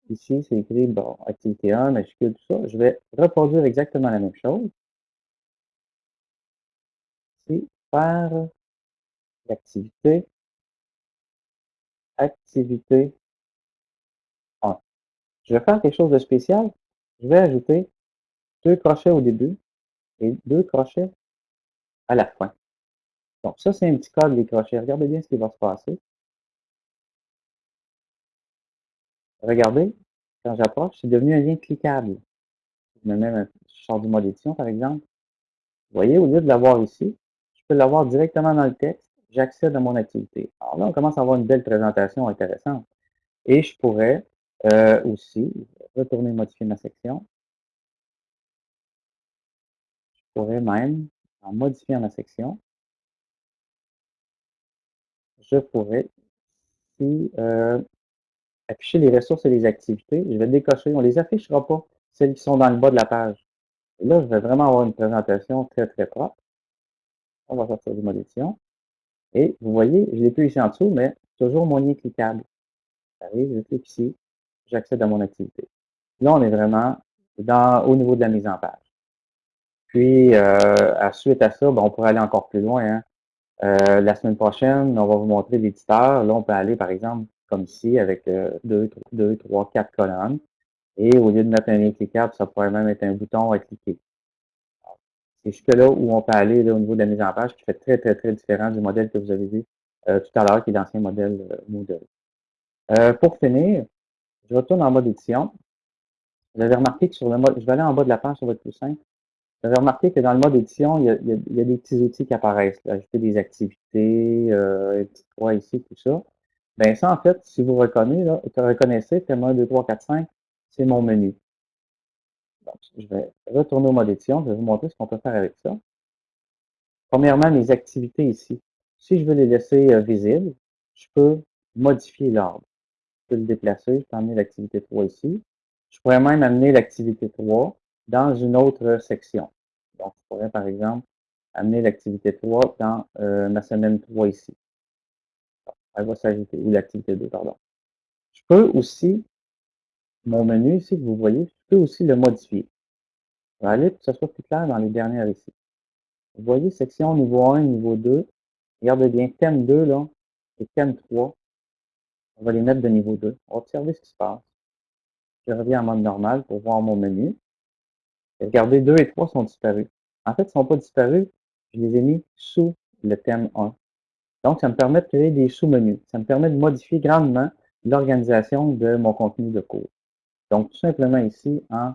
Ici, c'est écrit, bon, activité 1, majuscule, tout ça. Je vais reproduire exactement la même chose. Ici, faire l'activité activité 1. Je vais faire quelque chose de spécial. Je vais ajouter deux crochets au début et deux crochets à la fin. Donc, ça, c'est un petit code des crochets. Regardez bien ce qui va se passer. Regardez, quand j'approche, c'est devenu un lien cliquable. Je me mets un, du mode édition, par exemple. Vous voyez, au lieu de l'avoir ici, je peux l'avoir directement dans le texte j'accède à mon activité. Alors là, on commence à avoir une belle présentation intéressante. Et je pourrais euh, aussi retourner modifier ma section. Je pourrais même, en modifiant ma section, je pourrais ici euh, afficher les ressources et les activités. Je vais décocher. On ne les affichera pas, celles qui sont dans le bas de la page. Là, je vais vraiment avoir une présentation très, très propre. On va sortir du mode. Et vous voyez, je l'ai plus ici en dessous, mais toujours mon lien cliquable. J'arrive, je clique ici, j'accède à mon activité. Là, on est vraiment dans, au niveau de la mise en page. Puis, euh, à suite à ça, ben, on pourrait aller encore plus loin. Hein. Euh, la semaine prochaine, on va vous montrer l'éditeur. Là, on peut aller, par exemple, comme ici, avec euh, deux, deux, trois, quatre colonnes. Et au lieu de mettre un lien cliquable, ça pourrait même être un bouton à cliquer. C'est jusque-là où on peut aller au niveau de la mise en page qui fait très, très, très différent du modèle que vous avez vu euh, tout à l'heure, qui est l'ancien modèle euh, Moodle. Euh, pour finir, je retourne en mode édition. Vous avez remarqué que sur le mode, je vais aller en bas de la page, être plus simple. Vous avez remarqué que dans le mode édition, il y a, il y a, des petits outils qui apparaissent. ajouter des activités, euh, un petit croix ici, tout ça. Bien, ça, en fait, si vous reconnaissez, là, reconnaissez, thème 1, 2, 3, 4, 5, c'est mon menu je vais retourner au mode édition. Je vais vous montrer ce qu'on peut faire avec ça. Premièrement, mes activités ici. Si je veux les laisser euh, visibles, je peux modifier l'ordre. Je peux le déplacer. Je peux amener l'activité 3 ici. Je pourrais même amener l'activité 3 dans une autre section. Donc, je pourrais, par exemple, amener l'activité 3 dans euh, ma semaine 3 ici. Elle va s'ajouter, ou l'activité 2, pardon. Je peux aussi mon menu ici que vous voyez, je peux aussi le modifier. Je vais aller pour que ce soit plus clair dans les dernières ici. Vous voyez, section niveau 1, niveau 2. Regardez bien, thème 2 là, et thème 3. On va les mettre de niveau 2. On ce qui se passe. Je reviens en mode normal pour voir mon menu. Regardez, 2 et 3 sont disparus. En fait, ils ne sont pas disparus. Je les ai mis sous le thème 1. Donc, ça me permet de créer des sous-menus. Ça me permet de modifier grandement l'organisation de mon contenu de cours. Donc, tout simplement ici, en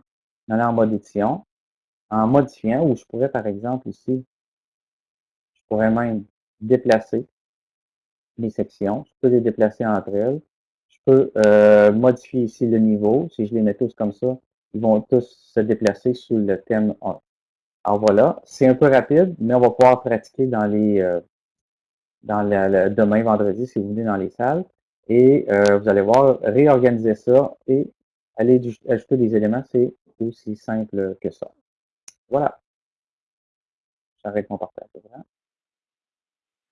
allant en mode édition, en modifiant, ou je pourrais, par exemple, ici, je pourrais même déplacer les sections. Je peux les déplacer entre elles. Je peux euh, modifier ici le niveau. Si je les mets tous comme ça, ils vont tous se déplacer sous le thème 1. Alors voilà, c'est un peu rapide, mais on va pouvoir pratiquer dans les euh, dans le, demain, vendredi, si vous voulez, dans les salles. Et euh, vous allez voir, réorganiser ça et aller ajouter des éléments, c'est aussi simple que ça. Voilà. J'arrête mon partage.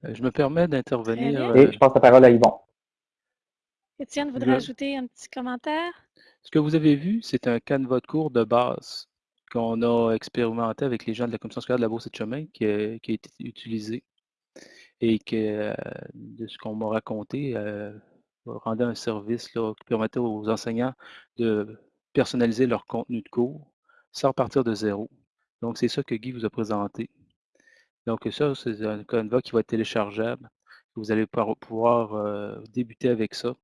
Euh, je me permets d'intervenir. Et je passe la parole à Yvon. Étienne voudrait ajouter un petit commentaire? Ce que vous avez vu, c'est un canevas de cours de base qu'on a expérimenté avec les gens de la commission scolaire de la Bourse et de Chemin qui a, qui a été utilisé et que, euh, de ce qu'on m'a raconté, euh, rendait un service là, qui permettait aux enseignants de personnaliser leur contenu de cours sans partir de zéro. Donc, c'est ça que Guy vous a présenté. Donc, ça, c'est un Canva qui va être téléchargeable. Vous allez pouvoir euh, débuter avec ça.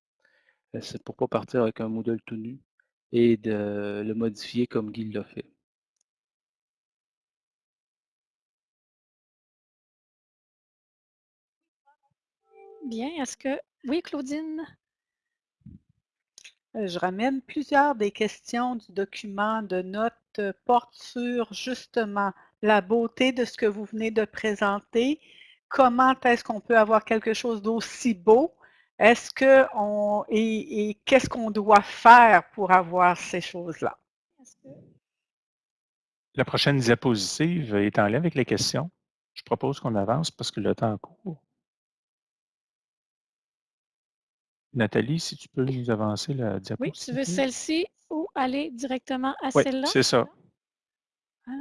Euh, c'est pour ne pas partir avec un modèle tout nu et de le modifier comme Guy l'a fait. Bien, est-ce que... Oui, Claudine? Euh, je ramène plusieurs des questions du document de notes euh, portent sur justement la beauté de ce que vous venez de présenter. Comment est-ce qu'on peut avoir quelque chose d'aussi beau? Est-ce que on et, qu'est-ce qu'on doit faire pour avoir ces choses-là? La prochaine diapositive est en lien avec les questions. Je propose qu'on avance parce que le temps court. Nathalie, si tu peux nous avancer la diapositive. Oui, tu veux celle-ci ou aller directement à oui, celle-là? c'est ça.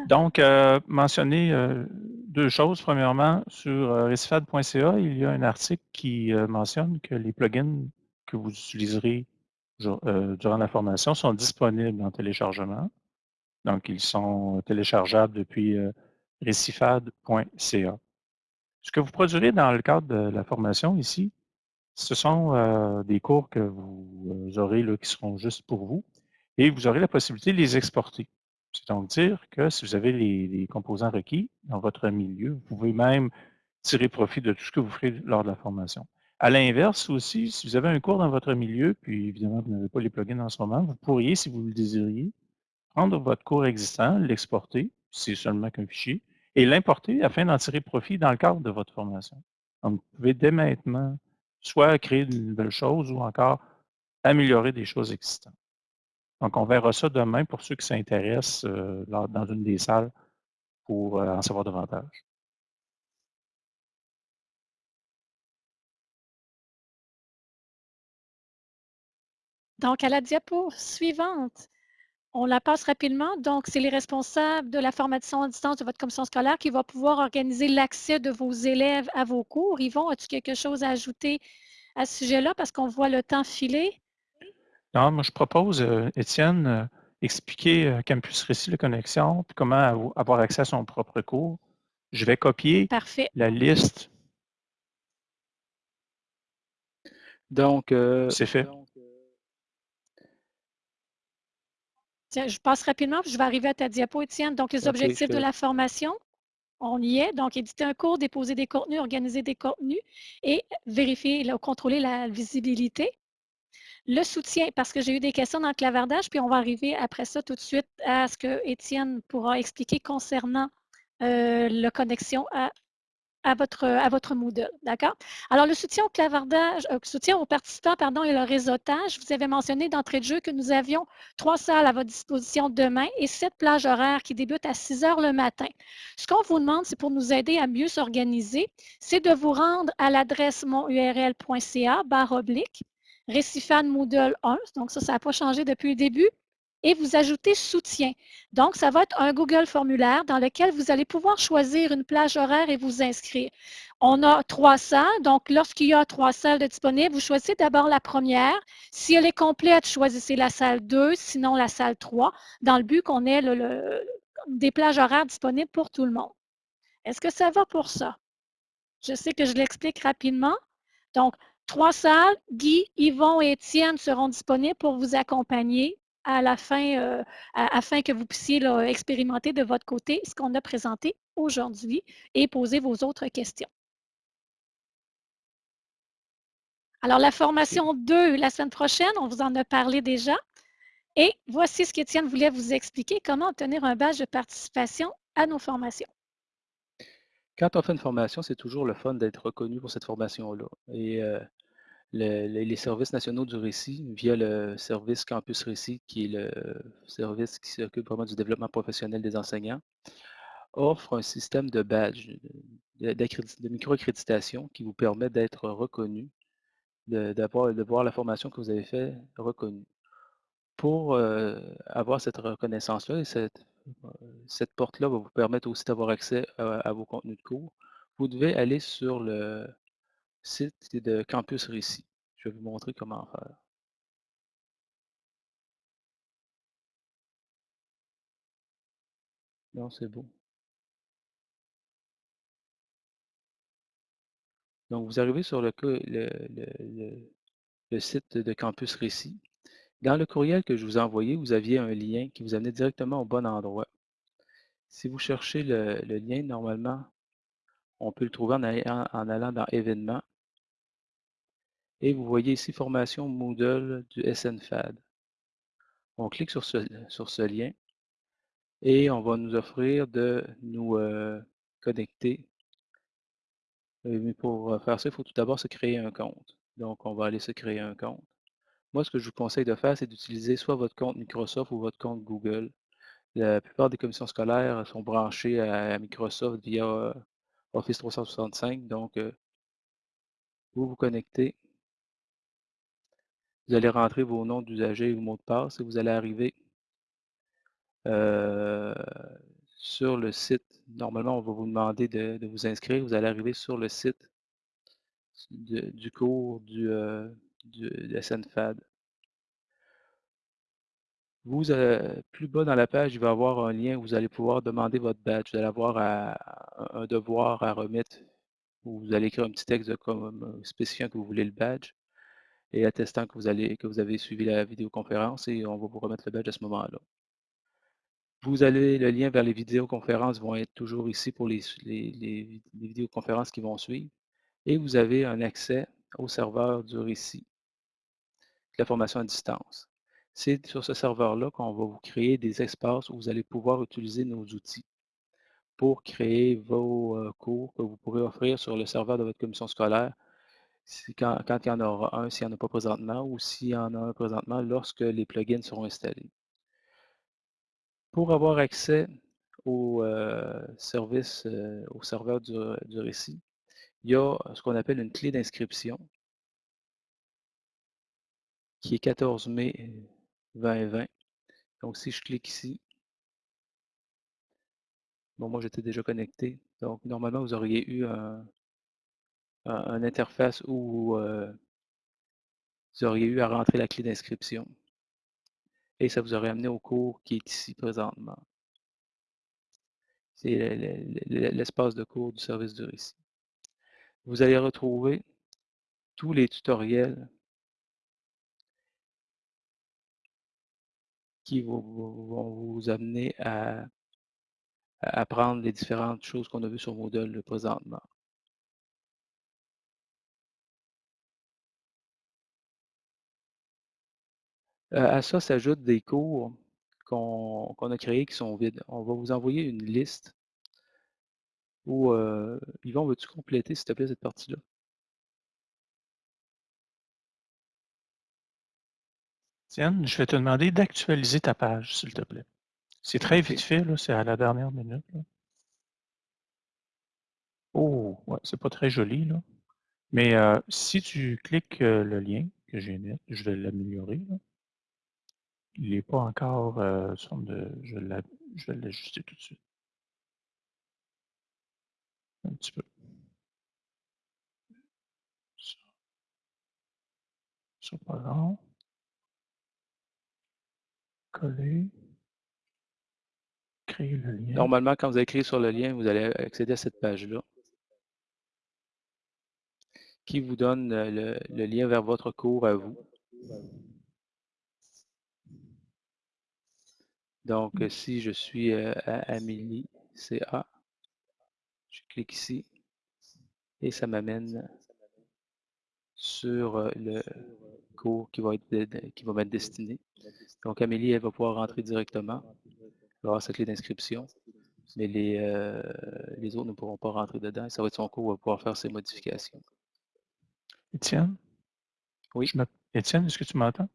Donc, euh, mentionner euh, deux choses. Premièrement, sur euh, recifad.ca, il y a un article qui mentionne que les plugins que vous utiliserez durant la formation sont disponibles en téléchargement. Donc, ils sont téléchargeables depuis recifad.ca. Ce que vous produirez dans le cadre de la formation ici, ce sont des cours que vous aurez là, qui seront juste pour vous et vous aurez la possibilité de les exporter. C'est donc dire que si vous avez les, composants requis dans votre milieu, vous pouvez même tirer profit de tout ce que vous ferez lors de la formation. À l'inverse aussi, si vous avez un cours dans votre milieu, puis évidemment, vous n'avez pas les plugins en ce moment, vous pourriez, si vous le désiriez, prendre votre cours existant, l'exporter, c'est seulement qu'un fichier, et l'importer afin d'en tirer profit dans le cadre de votre formation. Donc, vous pouvez dès maintenant soit créer de nouvelles choses ou encore améliorer des choses existantes. Donc, on verra ça demain pour ceux qui s'intéressent euh, dans une des salles pour euh, en savoir davantage. Donc, à la diapo suivante, on la passe rapidement. Donc, c'est les responsables de la formation à distance de votre commission scolaire qui va pouvoir organiser l'accès de vos élèves à vos cours. Yvon, as-tu quelque chose à ajouter à ce sujet-là parce qu'on voit le temps filer? Non, moi, je propose, euh, Étienne, euh, expliquer euh, Campus Récit de connexion, puis comment avoir accès à son propre cours. Je vais copier la liste. Donc, c'est fait. Tiens, je passe rapidement, je vais arriver à ta diapo, Étienne. Donc, les objectifs de la formation, on y est. Donc, éditer un cours, déposer des contenus, organiser des contenus et vérifier, ou contrôler la visibilité. Le soutien, parce que j'ai eu des questions dans le clavardage, puis on va arriver après ça tout de suite à ce que Étienne pourra expliquer concernant euh, la connexion à, à, votre, à votre Moodle. D'accord? Alors, le soutien au clavardage, euh, soutien aux participants, pardon, et le réseautage, vous avez mentionné d'entrée de jeu que nous avions trois salles à votre disposition demain et sept plages horaires qui débutent à 6 heures le matin. Ce qu'on vous demande, c'est pour nous aider à mieux s'organiser, c'est de vous rendre à l'adresse monurl.ca barre oblique Récifan Moodle 1, donc ça, ça n'a pas changé depuis le début, et vous ajoutez soutien. Donc, ça va être un Google formulaire dans lequel vous allez pouvoir choisir une plage horaire et vous inscrire. On a trois salles, donc lorsqu'il y a trois salles disponibles, vous choisissez d'abord la première. Si elle est complète, choisissez la salle 2, sinon la salle 3, dans le but qu'on ait des plages horaires disponibles pour tout le monde. Est-ce que ça va pour ça? Je sais que je l'explique rapidement. Donc, Trois salles, Guy, Yvon et Étienne seront disponibles pour vous accompagner à la fin, euh, afin que vous puissiez expérimenter de votre côté ce qu'on a présenté aujourd'hui et poser vos autres questions. Alors, la formation 2, la semaine prochaine, on vous en a parlé déjà. Et voici ce qu'Étienne voulait vous expliquer, comment obtenir un badge de participation à nos formations. Quand on fait une formation, c'est toujours le fun d'être reconnu pour cette formation-là. Et euh, les services nationaux du récit, via le service Campus Récit, qui est le service qui s'occupe vraiment du développement professionnel des enseignants, offre un système de badge, de, micro-accréditation qui vous permet d'être reconnu, de, de voir la formation que vous avez faite reconnue. Pour euh, avoir cette reconnaissance-là et cette, porte-là va vous permettre aussi d'avoir accès à vos contenus de cours, vous devez aller sur le site de Campus Récit. Je vais vous montrer comment faire. Non, c'est beau. Donc, vous arrivez sur le, le, le- le- site de Campus Récit. Dans le courriel que je vous ai envoyé, vous aviez un lien qui vous amenait directement au bon endroit. Si vous cherchez le, lien, normalement, on peut le trouver en allant dans Événements. Et vous voyez ici Formation Moodle du SNFAD. On clique sur ce, sur ce lien et on va nous offrir de nous euh, connecter. Euh, Mais pour euh, faire ça, il faut tout d'abord se créer un compte. Donc, on va aller se créer un compte. Moi, ce que je vous conseille de faire, c'est d'utiliser soit votre compte Microsoft ou votre compte Google. La plupart des commissions scolaires sont branchées à Microsoft via Office 365. Donc, vous vous connectez. Vous allez rentrer vos noms d'usagers et vos mots de passe et vous allez arriver euh, sur le site. Normalement, on va vous demander de, vous inscrire. Vous allez arriver sur le site du cours du, euh, de SNFAD. Euh, plus bas dans la page, il va y avoir un lien où vous allez pouvoir demander votre badge. Vous allez avoir un devoir à remettre où vous allez écrire un petit texte comme, spécifiant que vous voulez le badge et attestant que vous, avez suivi la vidéoconférence et on va vous remettre le badge à ce moment-là. Vous avez le lien vers les vidéoconférences vont être toujours ici pour les, les, vidéoconférences qui vont suivre. Et vous avez un accès au serveur du récit, la formation à distance. C'est sur ce serveur-là qu'on va vous créer des espaces où vous allez pouvoir utiliser nos outils pour créer vos euh, cours que vous pourrez offrir sur le serveur de votre commission scolaire quand il y en aura un, s'il n'y en a pas présentement, ou s'il y en a un présentement lorsque les plugins seront installés. Pour avoir accès au euh, service, euh, au serveur du, du récit, il y a ce qu'on appelle une clé d'inscription qui est 14 mai 2020. Donc, si je clique ici, bon, moi j'étais déjà connecté. Donc, normalement, vous auriez eu un, un- un interface où euh, vous auriez eu à rentrer la clé d'inscription. Et ça vous aurait amené au cours qui est ici présentement. C'est le- le- le- l'espace de cours du service du récit. Vous allez retrouver tous les tutoriels qui vont, vous amener à apprendre les différentes choses qu'on a vues sur Moodle présentement. À ça s'ajoutent des cours qu'on a créés qui sont vides. On va vous envoyer une liste où, euh, Yvon, veux-tu compléter, s'il te plaît, cette partie-là? Tiens, je vais te demander d'actualiser ta page, s'il te plaît. C'est très vite fait, c'est à la dernière minute. là. Oh, ouais, c'est pas très joli, là. Mais euh, si tu cliques euh, le lien que j'ai mis, je vais l'améliorer. Il n'est pas encore euh. Je, vais l'ajuster tout de suite. Un petit peu. Ça. Coller. Créer le lien. Normalement, quand vous allez cliquer sur le lien, vous allez accéder à cette page-là qui vous donne euh, le lien vers votre cours à vous. Donc, euh, si je suis à Amélie CA, je clique ici et ça m'amène sur le cours qui va être qui va m'être destiné. Donc, Amélie, elle va pouvoir rentrer directement avoir sa clé d'inscription, mais les, euh, les autres ne pourront pas rentrer dedans. Ça va être son cours, où elle va pouvoir faire ses modifications. Étienne? Oui? Étienne, est-ce que tu m'entends?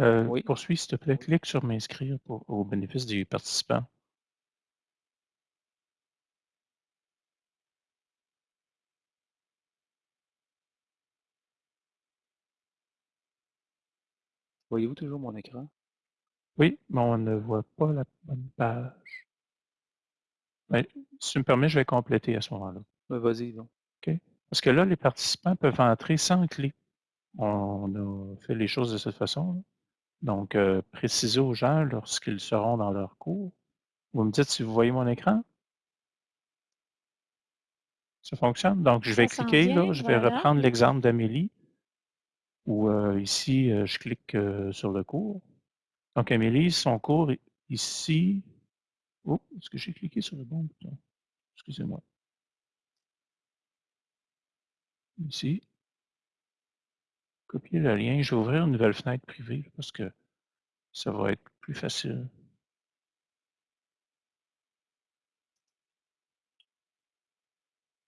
Euh, Oui. Poursuis, s'il te plaît. Clique sur m'inscrire pour- au bénéfice des participants. Voyez-vous toujours mon écran? Oui, mais on ne voit pas la bonne page. Ben, si tu me permets, je vais compléter à ce moment-là. Ben, Vas-y, donc. OK? Parce que là, les participants peuvent entrer sans clé. On a fait les choses de cette façon. là. Donc, euh, précisez aux gens lorsqu'ils seront dans leur cours. Vous me dites si vous voyez mon écran? Ça fonctionne? Donc, je vais Ça cliquer, là, je vais reprendre l'exemple d'Amélie, où euh, ici, euh, je clique euh, sur le cours. Donc, Amélie, son cours ici. Oh, est-ce que j'ai cliqué sur le bon bouton? Excusez-moi. Ici. Copier le lien. Je vais ouvrir une nouvelle fenêtre privée parce que ça va être plus facile.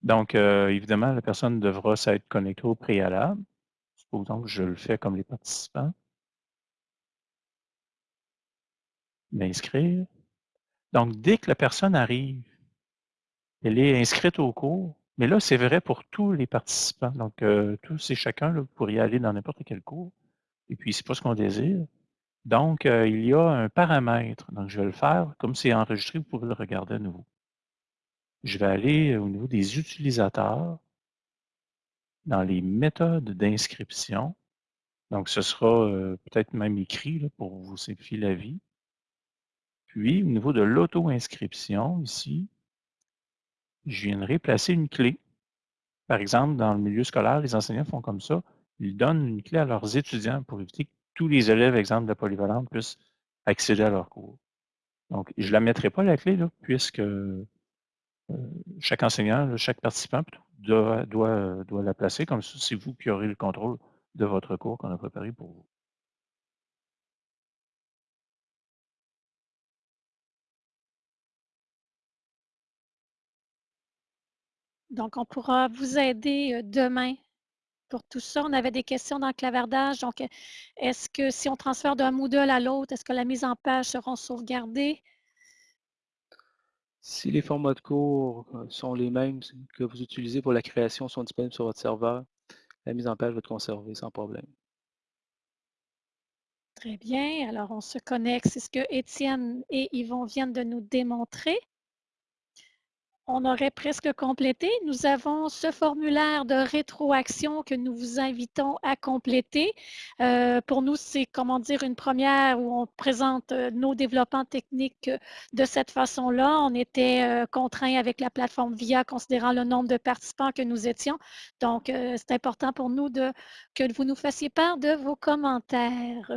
Donc, euh, évidemment, la personne devra s'être connectée au préalable. Supposons que je le fais comme les participants. M'inscrire. Donc, dès que la personne arrive, elle est inscrite au cours. Mais là, c'est vrai pour tous les participants. Donc, euh, tous et chacun, là, vous pourriez aller dans n'importe quel cours. Et puis, c'est pas ce qu'on désire. Donc, euh, il y a un paramètre. Donc, je vais le faire. Comme c'est enregistré, vous pouvez le regarder à nouveau. Je vais aller au niveau des utilisateurs, dans les méthodes d'inscription. Donc, ce sera euh, peut-être même écrit là, pour vous simplifier la vie. Puis, au niveau de l'auto-inscription, ici, je viendrai placer une clé. Par exemple, dans le milieu scolaire, les enseignants font comme ça. Ils donnent une clé à leurs étudiants pour éviter que tous les élèves, exemple de la polyvalente, puissent accéder à leur cours. Donc, je ne la mettrai pas, la clé, puisque euh, chaque enseignant, chaque participant euh, doit la placer. Comme ça, c'est vous qui aurez le contrôle de votre cours qu'on a préparé pour vous. Donc, on pourra vous aider demain pour tout ça. On avait des questions dans le clavardage. Donc, est-ce que si on transfère d'un Moodle à l'autre, est-ce que la mise en page seront sauvegardées? Si les formats de cours euh, sont les mêmes que vous utilisez pour la création sont disponibles sur votre serveur, la mise en page va être conservée sans problème. Très bien. Alors, on se connecte. C'est ce que Étienne et Yvon viennent de nous démontrer. On aurait presque complété. Nous avons ce formulaire de rétroaction que nous vous invitons à compléter. Euh, pour nous, c'est comment dire une première où on présente euh, nos développements techniques euh, de cette façon-là. On était euh, contraint avec la plateforme VIA considérant le nombre de participants que nous étions. Donc, c'est important pour nous de, que vous nous fassiez part de vos commentaires.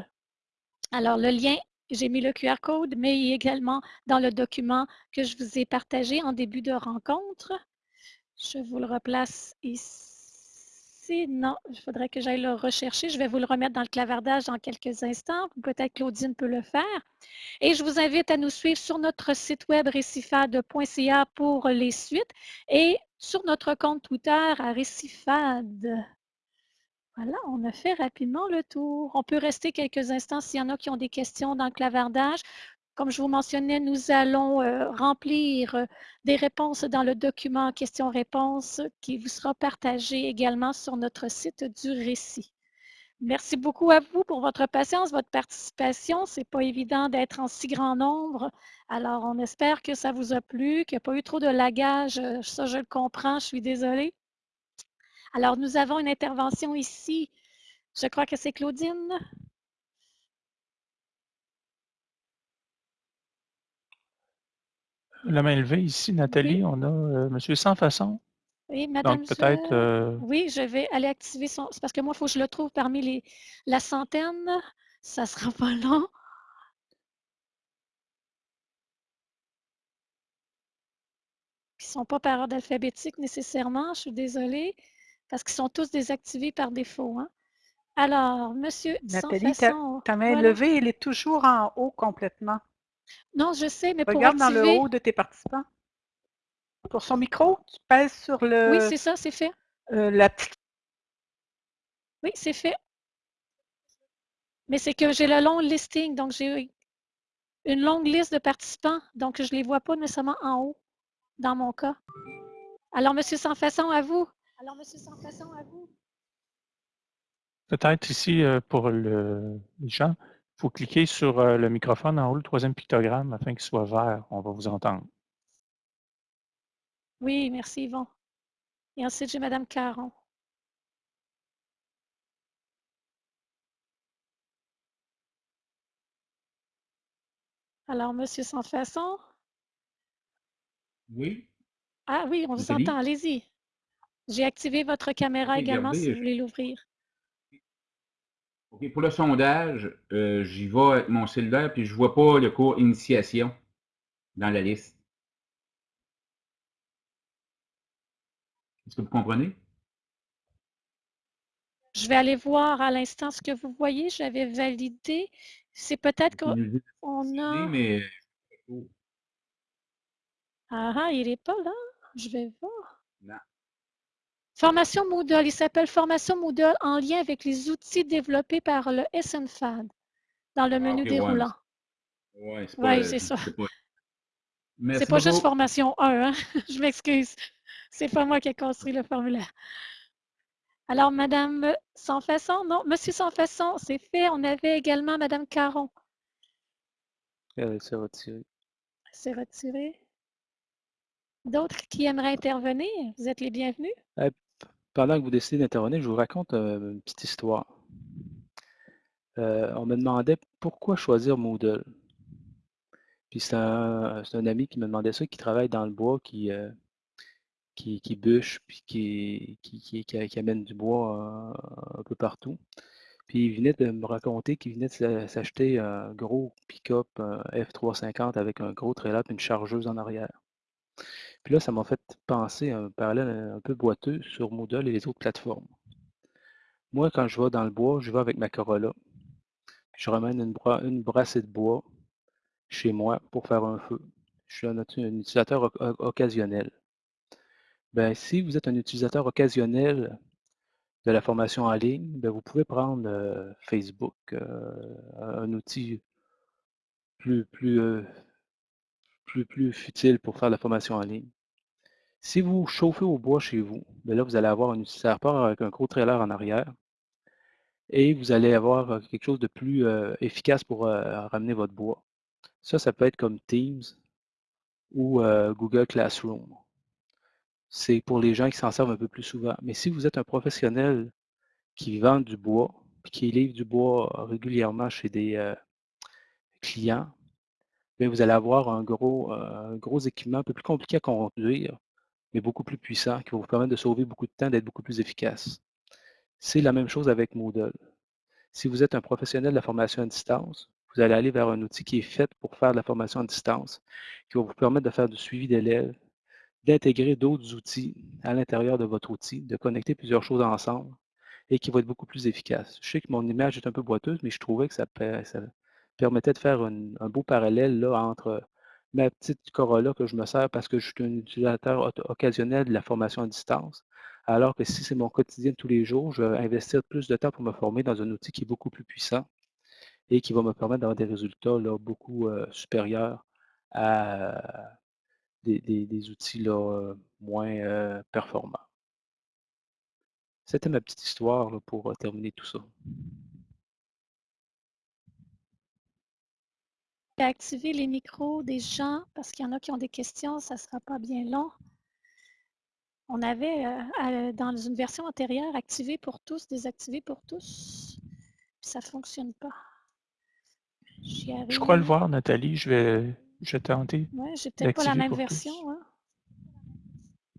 Alors, le lien, j'ai mis le QR code, mais également dans le document que je vous ai partagé en début de rencontre. Je vous le replace ici. Non, il faudrait que j'aille le rechercher. Je vais vous le remettre dans le clavardage dans quelques instants. Peut-être Claudine peut le faire. Et je vous invite à nous suivre sur notre site web récifade.ca pour les suites et sur notre compte Twitter à Récifade. Voilà, on a fait rapidement le tour. On peut rester quelques instants s'il y en a qui ont des questions dans le clavardage. Comme je vous mentionnais, nous allons euh, remplir euh, des réponses dans le document questions-réponses qui vous sera partagé également sur notre site du récit. Merci beaucoup à vous pour votre patience, votre participation. Ce n'est pas évident d'être en si grand nombre. Alors, on espère que ça vous a plu, qu'il n'y a pas eu trop de lagage. Euh, Ça, je le comprends. Je suis désolée. Alors, nous avons une intervention ici. Je crois que c'est Claudine. La main levée ici, Nathalie, on a euh, Monsieur Sans Façon. Oui, Madame. Donc peut-être. Euh, Oui, je vais aller activer son. C'est parce que moi, il faut que je le trouve parmi les... la centaine. Ça ne sera pas long. Ils ne sont pas par ordre alphabétique nécessairement, je suis désolée, parce qu'ils sont tous désactivés par défaut. hein. Alors, Monsieur Nathalie, ta, Sans-Façon, ta main voilà. levée, elle est toujours en haut complètement. Non, je sais, mais pour Regarde dans activer... le haut de tes participants. Pour son micro, tu pèses sur le, Oui, c'est ça, c'est fait. euh, la petite Oui, c'est fait. Mais c'est que j'ai le long listing, donc j'ai une longue liste de participants, donc je ne les vois pas nécessairement en haut, dans mon cas. Alors, Monsieur Sans Façon, à vous. Alors, Monsieur Sans Façon, à vous. Peut-être ici, euh, pour le- les gens, faut cliquer sur euh, le microphone en haut, le troisième pictogramme, afin qu'il soit vert. On va vous entendre. Oui, merci Yvon. Et ensuite, j'ai Madame Caron. Alors, Monsieur sans façon. Oui. Ah oui, on vous entend, allez-y. J'ai activé votre caméra également si vous voulez l'ouvrir. OK, pour le sondage, euh, j'y vais avec mon cellulaire, puis je vois pas le cours initiation dans la liste. Est-ce que vous comprenez? Je vais aller voir à l'instant ce que vous voyez. J'avais validé. C'est peut-être qu'on a... mais Ah, ah, il n'est pas là. Je vais voir. Non. Formation Moodle. Il s'appelle Formation Moodle en lien avec les outils développés par le SNFAD dans le Ah, menu ouais, déroulant. ouais, c'est Oui, pas, c'est ça. c'est pas- Merci pas juste formation 1, hein? je m'excuse. C'est pas moi qui ai construit le formulaire. Alors, Madame Sans Façon, non, Monsieur Sans Façon, c'est fait. On avait également Madame Caron. Euh, c'est retiré. C'est retiré. D'autres qui aimeraient intervenir, vous êtes les bienvenus. Pendant que vous décidez d'intervenir, je vous raconte euh, une petite histoire. Euh, on me demandait pourquoi choisir Moodle. Puis c'est un, ami qui me demandait ça, qui travaille dans le bois, qui, euh, qui, bûche, puis qui, qui, qui, amène du bois un peu partout. Puis il venait de me raconter qu'il venait de s'a- s'acheter un gros pick-up un F350 avec un gros trailer et une chargeuse en arrière. Puis là, ça m'a fait penser à un parallèle un peu boiteux sur Moodle et les autres plateformes. Moi, quand je vais dans le bois, je vais avec ma Corolla. Je ramène une, bra- une brassée de bois chez moi pour faire un feu. Je suis un, utilisateur oc- oc- occasionnel. Ben, si vous êtes un utilisateur occasionnel de la formation en ligne, ben, vous pouvez prendre euh, Facebook, euh, un outil plus, plus, euh, plus, futile pour faire la formation en ligne. Si vous chauffez au bois chez vous, ben là, vous allez avoir un utilisateur avec un gros trailer en arrière et vous allez avoir euh, quelque chose de plus euh, efficace pour euh, ramener votre bois. Ça, ça peut être comme Teams ou Google Classroom. C'est pour les gens qui s'en servent un peu plus souvent. Mais si vous êtes un professionnel qui vend du bois, qui livre du bois régulièrement chez des clients, vous allez avoir un gros, euh, gros équipement un peu plus compliqué à conduire, mais beaucoup plus puissant, qui va vous permettre de sauver beaucoup de temps, d'être beaucoup plus efficace. C'est la même chose avec Moodle. Si vous êtes un professionnel de la formation à distance, vous allez aller vers un outil qui est fait pour faire de la formation à distance, qui va vous permettre de faire du suivi d'élèves, d'intégrer d'autres outils à l'intérieur de votre outil, de connecter plusieurs choses ensemble et qui va être beaucoup plus efficace. Je sais que mon image est un peu boiteuse, mais je trouvais que ça, ça permettait de faire un beau parallèle là, entre ma petite Corolla que je me sers parce que je suis un utilisateur occasionnel de la formation à distance, alors que si c'est mon quotidien de tous les jours, je vais investir plus de temps pour me former dans un outil qui est beaucoup plus puissant et qui va me permettre d'avoir des résultats là, beaucoup euh, supérieurs à des, des- outils là, euh, moins euh, performants. C'était ma petite histoire là, pour euh, terminer tout ça. Je activer les micros des gens parce qu'il y en a qui ont des questions, ça ne sera pas bien long. On avait euh, dans une version antérieure activé pour tous, désactivé pour tous. Puis ça ne fonctionne pas. Je crois le voir, Nathalie. Je vais, je vais tenter. Ouais, j'ai peut-être pas la même version. hein.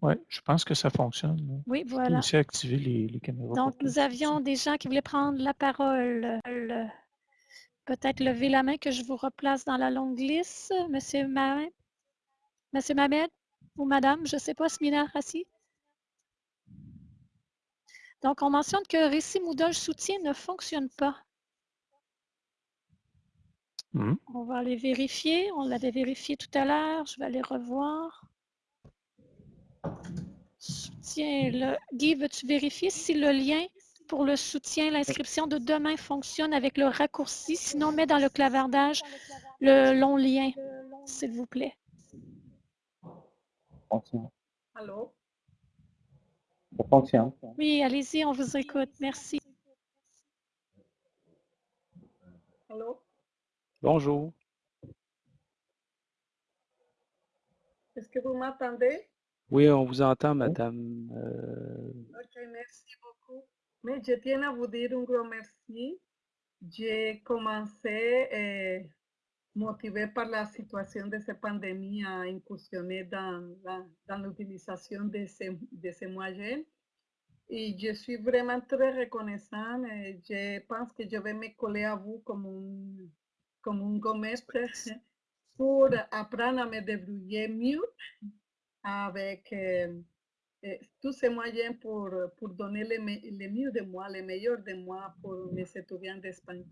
Oui, je pense que ça fonctionne. là. Oui, Je peux voilà. aussi activer les, les caméras. Donc, nous aussi. avions des gens qui voulaient prendre la parole. Peut-être lever la main que je vous replace dans la longue liste. Monsieur Mamet, Monsieur Mamed ou Madame, je ne sais pas, Smina Rassi. Donc, on mentionne que Récit Moodle soutien ne fonctionne pas. Mhm. On va aller vérifier. On l'avait vérifié tout à l'heure. Je vais aller revoir. Soutien. Le... Guy, veux-tu vérifier si le lien pour le soutien, l'inscription de demain fonctionne avec le raccourci? Sinon, mets dans le clavardage le long lien, s'il vous plaît. Allô? Ça fonctionne. Oui, allez-y, on vous écoute. Merci. Allô? Bonjour. Est-ce que vous m'entendez? Oui, on vous entend, madame. Euh, Ok, merci. Mais je tiens à vous dire un grand merci. J'ai commencé, eh, motivé par la situation de cette pandémie, à incursionner dans dans l'utilisation de ces, de ces moyens. Et je suis vraiment très reconnaissant. et je pense que je vais me coller à vous comme un, comme un maître pour apprendre à me débrouiller mieux avec euh, euh, tous ces moyens pour, pour donner le, le mieux de moi, le meilleur de moi pour mes étudiants d'espagnol.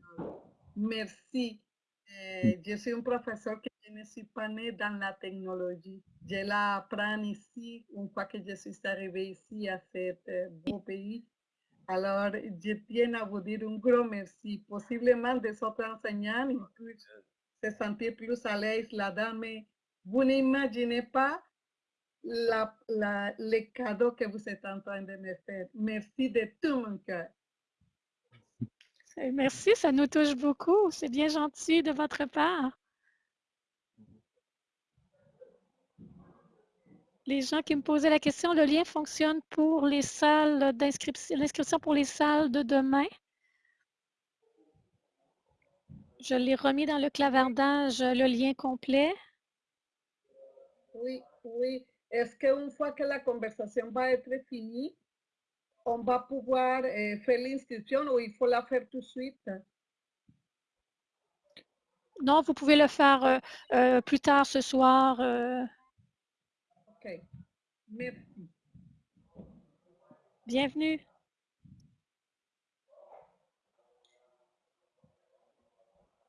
Merci. Euh, je suis un professeur que je ne suis pas né dans la technologie. Je la apprends ici, une fois que je suis arrivée ici à ce euh, beau pays. Alors, je tiens à vous dire un grand merci. Possiblement des autres enseignants, ils peuvent se sentir plus à l'aise là-dedans, mais vous n'imaginez pas la, la, les cadeaux que vous êtes en train de me faire. Merci de tout mon cœur. Euh, Merci, ça nous touche beaucoup. C'est bien gentil de votre part. Les gens qui me posaient la question, le lien fonctionne pour les salles d'inscription, l'inscription pour les salles de demain? Je l'ai remis dans le clavardage, le lien complet. Oui, oui. Est-ce qu'une fois que la conversation va être finie, on va pouvoir eh, faire l'inscription ou il faut la faire tout de suite? Non, vous pouvez le faire euh, euh, plus tard ce soir. euh, OK. Merci. bienvenue.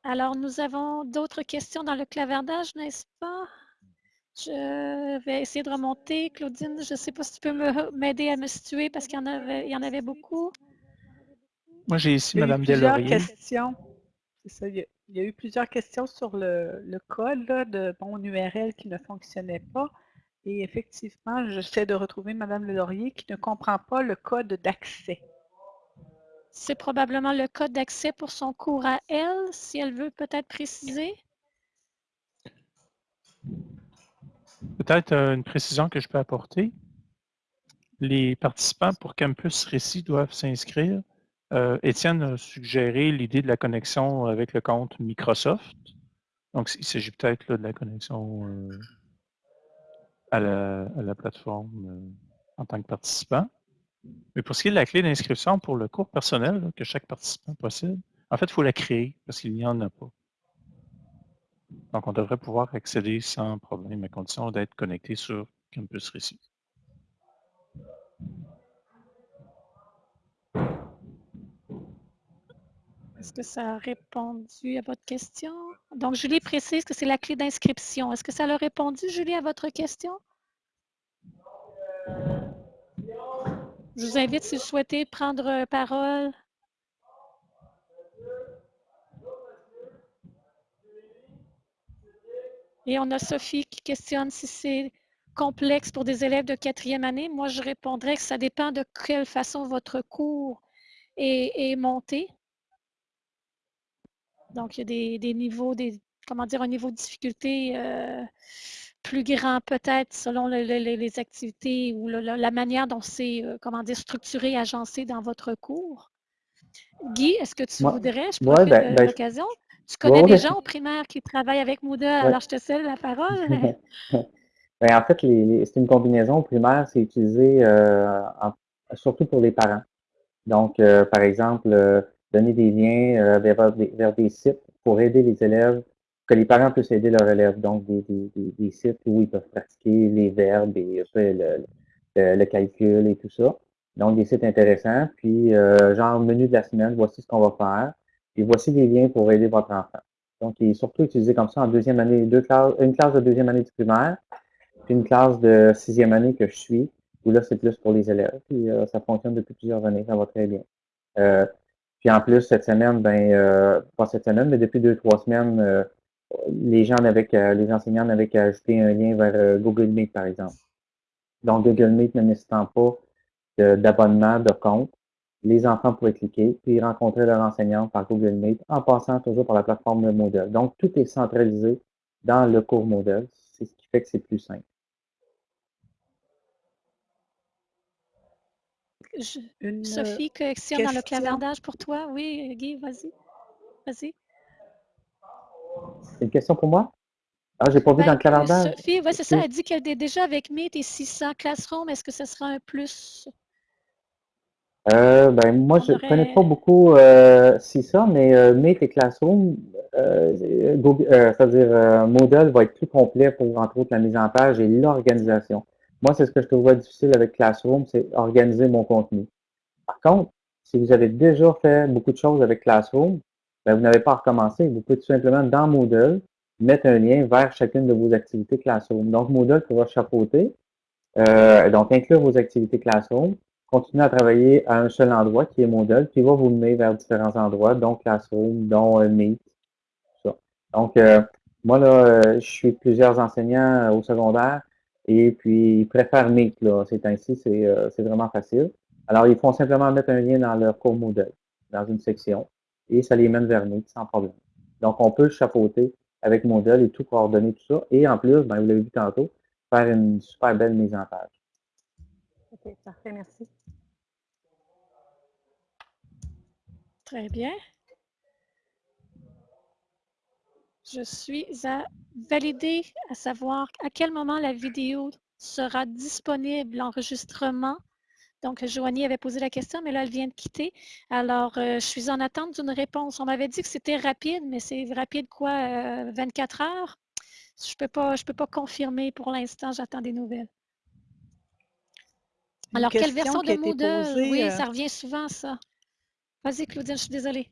Alors, nous avons d'autres questions dans le clavardage, n'est-ce pas? Je vais essayer de remonter. Claudine, je ne sais pas si tu peux me- m'aider à me situer parce qu'il y en avait, il y en avait beaucoup. Moi, j'ai ici Il y a eu Mme plusieurs Delaurier. questions. C'est ça, il y, a, il y a eu plusieurs questions sur le, le code là, de mon URL qui ne fonctionnait pas. Et effectivement, j'essaie de retrouver Mme Laurier qui ne comprend pas le code d'accès. C'est probablement le code d'accès pour son cours à elle, si elle veut peut-être préciser. Peut-être une précision que je peux apporter. Les participants pour Campus Récit doivent s'inscrire. Euh, Étienne a suggéré l'idée de la connexion avec le compte Microsoft. Donc, il s'agit peut-être de la connexion euh, à, la, plateforme euh, en tant que participant. Mais pour ce qui est de la clé d'inscription pour le cours personnel que chaque participant possède, en fait, il faut la créer parce qu'il n'y en a pas. Donc, on devrait pouvoir accéder sans problème à condition d'être connecté sur Campus Récit. Est-ce que ça a répondu à votre question? Donc, Julie précise que c'est la clé d'inscription. Est-ce que ça a répondu, Julie, à votre question? Je vous invite, si vous souhaitez, prendre parole. Et on a Sophie qui questionne si c'est complexe pour des élèves de quatrième année. Moi, je répondrais que ça dépend de quelle façon votre cours est, est monté. Donc, il y a des, des niveaux, des, comment dire, un niveau de difficulté euh, plus grand peut-être selon le- le- le- les activités ou le- la manière dont c'est, euh, comment dire, structuré, agencé dans votre cours. Guy, est-ce que tu Moi- voudrais, je ouais, profite ben- de ben, l'occasion, tu connais ouais. des gens au primaire qui travaillent avec Moodle, alors je te cède la parole. Ben, en fait, les- les- c'est une combinaison primaire, c'est utilisé euh, en- surtout pour les parents. Donc, euh, par exemple, euh, donner des liens vers, des, vers des sites pour aider les élèves, que les parents puissent aider leurs élèves. Donc, des, des, des, des sites où ils peuvent pratiquer les verbes et le, le, le calcul et tout ça. Donc, des sites intéressants. Puis, genre, menu de la semaine, voici ce qu'on va faire. Et voici des liens pour aider votre enfant. Donc, il est surtout utilisé comme ça en deuxième année, deux classes, une classe de deuxième année du primaire, puis une classe de sixième année que je suis, où là, c'est plus pour les élèves. Puis euh, ça fonctionne depuis plusieurs années, ça va très bien. Euh, puis en plus, cette semaine, ben, euh, pas cette semaine, mais depuis deux, trois semaines, euh, les gens n'avaient qu'à- les enseignants n'avaient qu'à ajouter un lien vers euh, Google Meet, par exemple. Donc, Google Meet ne nécessitant pas de- d'abonnement, de, compte. Les enfants pourraient cliquer, puis rencontrer leur enseignant par Google Meet en passant toujours par la plateforme Moodle. Donc, tout est centralisé dans le cours Moodle. C'est ce qui fait que c'est plus simple. Une, Sophie, question, dans le clavardage pour toi? Oui, Guy, vas-y. Vas-y. C'est une question pour moi? Ah, j'ai pas vu Ben, dans le clavardage. Sophie, oui, c'est ça. Elle dit qu'elle est déjà avec Meet et 600 Classroom. Est-ce que ce sera un plus? Euh, ben, moi, je aurait- connais pas beaucoup euh, ça, mais euh, Meet et Classroom, euh, Google- euh, c'est-à-dire euh, Moodle va être plus complet pour, entre autres, la mise en page et l'organisation. Moi, c'est ce que je trouve difficile avec Classroom, c'est organiser mon contenu. Par contre, si vous avez déjà fait beaucoup de choses avec Classroom, ben, vous n'avez pas à recommencer. Vous pouvez tout simplement, dans Moodle, mettre un lien vers chacune de vos activités Classroom. Donc, Moodle pourra chapeauter, euh, donc inclure vos activités Classroom, continuer à travailler à un seul endroit qui est Moodle, puis il va vous mener vers différents endroits, dont Classroom, dont euh, Meet, tout ça. Donc, euh, moi, là, euh, je suis plusieurs enseignants au secondaire et puis ils préfèrent Meet, là, c'est euh, c'est vraiment facile. Alors, ils font simplement mettre un lien dans leur cours Moodle, dans une section, et ça les mène vers Meet sans problème. Donc, on peut chapeauter avec Moodle et tout coordonner tout ça. Et en plus, ben, vous l'avez vu tantôt, faire une super belle mise en page. Ok, parfait, merci. Très bien. Je suis à valider, à savoir à quel moment la vidéo sera disponible, l'enregistrement. Donc, Joanie avait posé la question, mais là, elle vient de quitter. Alors, euh, je suis en attente d'une réponse. On m'avait dit que c'était rapide, mais c'est rapide quoi, euh, 24 heures? Je ne peux, pas- je peux pas confirmer pour l'instant, j'attends des nouvelles. Une Alors, quelle version de Moodle? posée, Oui, euh, ça revient souvent, ça. Vas-y, Claudine, je suis désolée.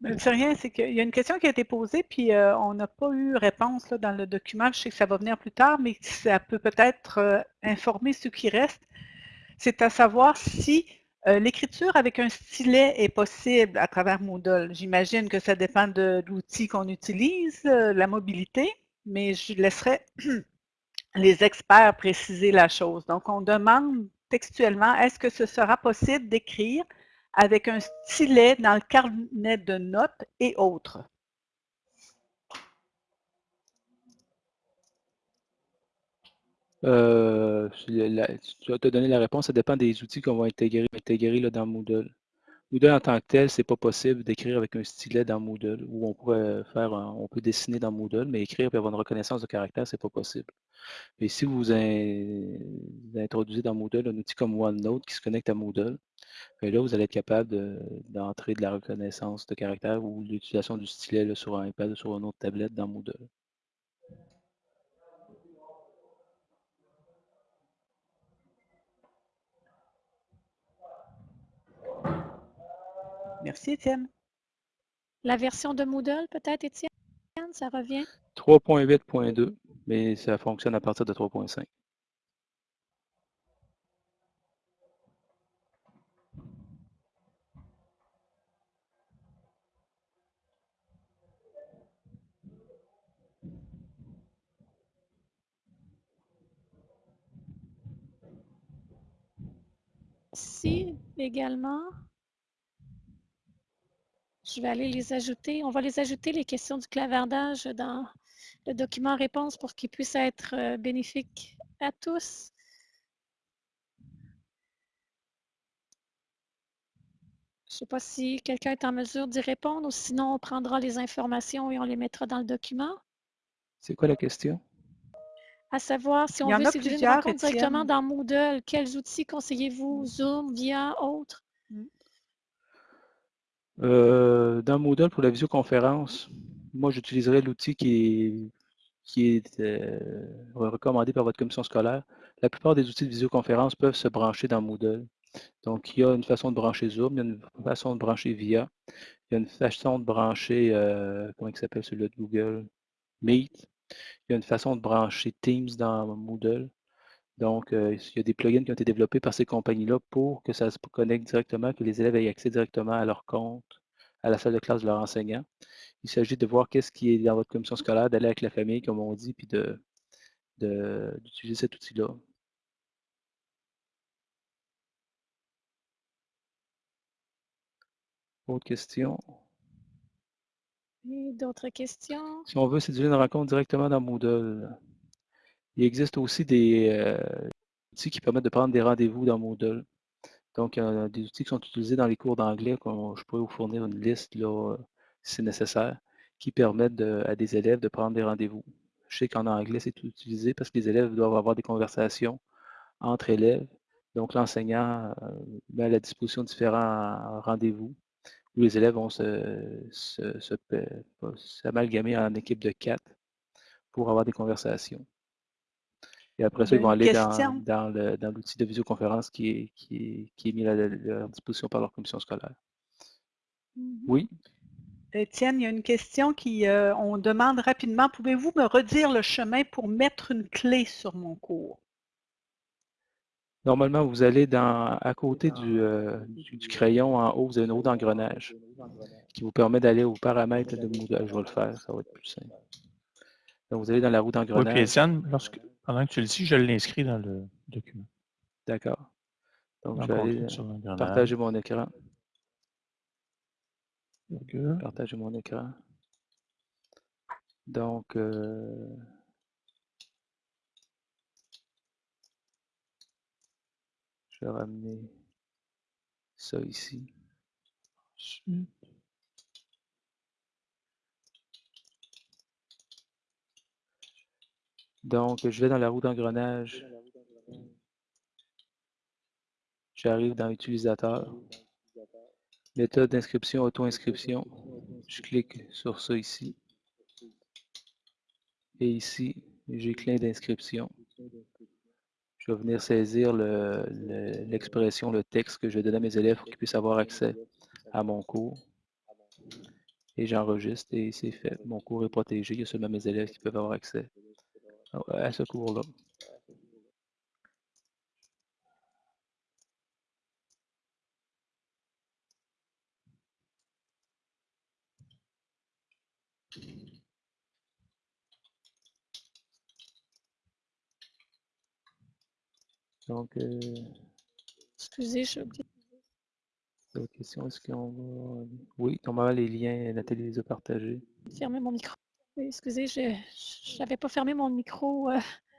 Ben, C'est rien, c'est qu'il y a une question qui a été posée, puis euh, on n'a pas eu réponse là, dans le document. Je sais que ça va venir plus tard, mais ça peut peut-être euh, informer ceux qui restent. C'est à savoir si euh, l'écriture avec un stylet est possible à travers Moodle. J'imagine que ça dépend de, l'outil qu'on utilise, la mobilité, mais je laisserai les experts préciser la chose. Donc, on demande textuellement, est-ce que ce sera possible d'écrire avec un stylet dans le carnet de notes et autres? Euh, la- tu vas te donner la réponse, ça dépend des outils qu'on va intégrer, intégrer là, dans Moodle. Moodle en tant que tel, c'est pas possible d'écrire avec un stylet dans Moodle, ou on pourrait faire, on peut dessiner dans Moodle, mais écrire et avoir une reconnaissance de caractère, c'est pas possible. Mais si vous, in- vous introduisez dans Moodle un outil comme OneNote qui se connecte à Moodle, ben là, vous allez être capable de- d'entrer de, la reconnaissance de caractère ou l'utilisation du stylet sur un iPad ou sur une autre tablette dans Moodle. Merci, Étienne. La version de Moodle, peut-être, Étienne, ça revient? 3.8.2, mais ça fonctionne à partir de 3.5. Ici également. Je vais aller les ajouter. On va les ajouter, les questions du clavardage, dans le document réponse pour qu'ils puissent être euh, bénéfiques à tous. Je ne sais pas si quelqu'un est en mesure d'y répondre ou sinon on prendra les informations et on les mettra dans le document. C'est quoi la question? À savoir, si on veut a séduire une rencontre directement dans Moodle, quels outils conseillez-vous? Zoom, VIA, autres? Euh, dans Moodle, pour la visioconférence, moi, j'utiliserai l'outil qui est, qui est euh, recommandé par votre commission scolaire. La plupart des outils de visioconférence peuvent se brancher dans Moodle. Donc, il y a une façon de brancher Zoom, il y a une façon de brancher VIA, il y a une façon de brancher, euh, comment il s'appelle celui-là de Google, Meet. Il y a une façon de brancher Teams dans Moodle. Donc, euh, il y a des plugins qui ont été développés par ces compagnies-là pour que ça se connecte directement, que les élèves aient accès directement à leur compte, à la salle de classe de leur enseignant. Il s'agit de voir qu'est-ce qui est dans votre commission scolaire, d'aller avec la famille, comme on dit, puis de, de- d'utiliser cet outil-là. Autre question? D'autres questions? Si on veut séduire une rencontre directement dans Moodle, il existe aussi des euh, outils qui permettent de prendre des rendez-vous dans Moodle. Donc, a des outils qui sont utilisés dans les cours d'anglais, je pourrais vous fournir une liste là, si c'est nécessaire, qui permettent à des élèves de prendre des rendez-vous. Je sais qu'en anglais, c'est utilisé parce que les élèves doivent avoir des conversations entre élèves. Donc, l'enseignant euh, met à la disposition différents rendez-vous où les élèves vont s'amalgamer en équipe de quatre pour avoir des conversations. Et après ça, ils vont aller dans, l'outil de visioconférence qui est, qui est, mis à leur disposition par leur commission scolaire. Mm-hmm. Oui? Étienne, il y a une question qui, euh, on demande rapidement, pouvez-vous me redire le chemin pour mettre une clé sur mon cours? Normalement, vous allez dans, à côté euh, du, du, crayon en haut, vous avez une roue d'engrenage qui vous permet d'aller aux paramètres de Moodle. Je vais le faire, ça va être plus simple. Donc, vous allez dans la roue d'engrenage. Oui, puis Étienne, lorsque, pendant que tu le dis, je l'inscris dans le document. D'accord. Donc, je vais aller partager mon écran. Partager mon écran. Donc, euh, je vais ramener ça ici. Donc, je vais dans la roue d'engrenage. J'arrive dans Utilisateur. Méthode d'inscription, auto-inscription. Je clique sur ça ici. Et ici, j'ai clin d'inscription. Je vais venir saisir l'expression, le, texte que je vais donner à mes élèves pour qu'ils puissent avoir accès à mon cours. Et j'enregistre et c'est fait. Mon cours est protégé. Il y a seulement mes élèves qui peuvent avoir accès à ce cours-là. Donc, euh, excusez, je D'autres questions? Est-ce qu'on va. Oui, normalement, les liens, Nathalie les a partagés? Fermez mon micro. Excusez, je n'avais pas fermé mon micro euh,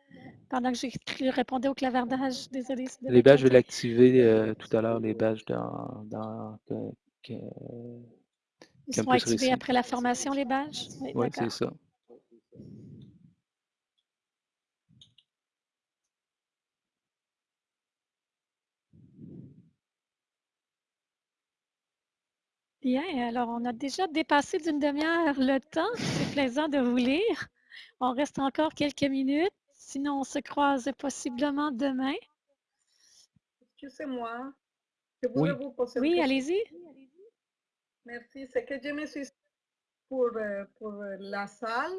pendant que je répondais au clavardage. Désolée. Les badges, je vais l'activer euh, tout à l'heure, les badges dans. dans Ils seront activés après la formation, les badges? Oui, c'est ça. Bien, alors on a déjà dépassé d'une demi-heure le temps. C'est plaisant de vous lire. On reste encore quelques minutes. Sinon, on se croise possiblement demain. Excusez-moi. Je voulais oui. vous poser Oui, allez-y. Merci. C'est que je me suis pour, euh, pour la salle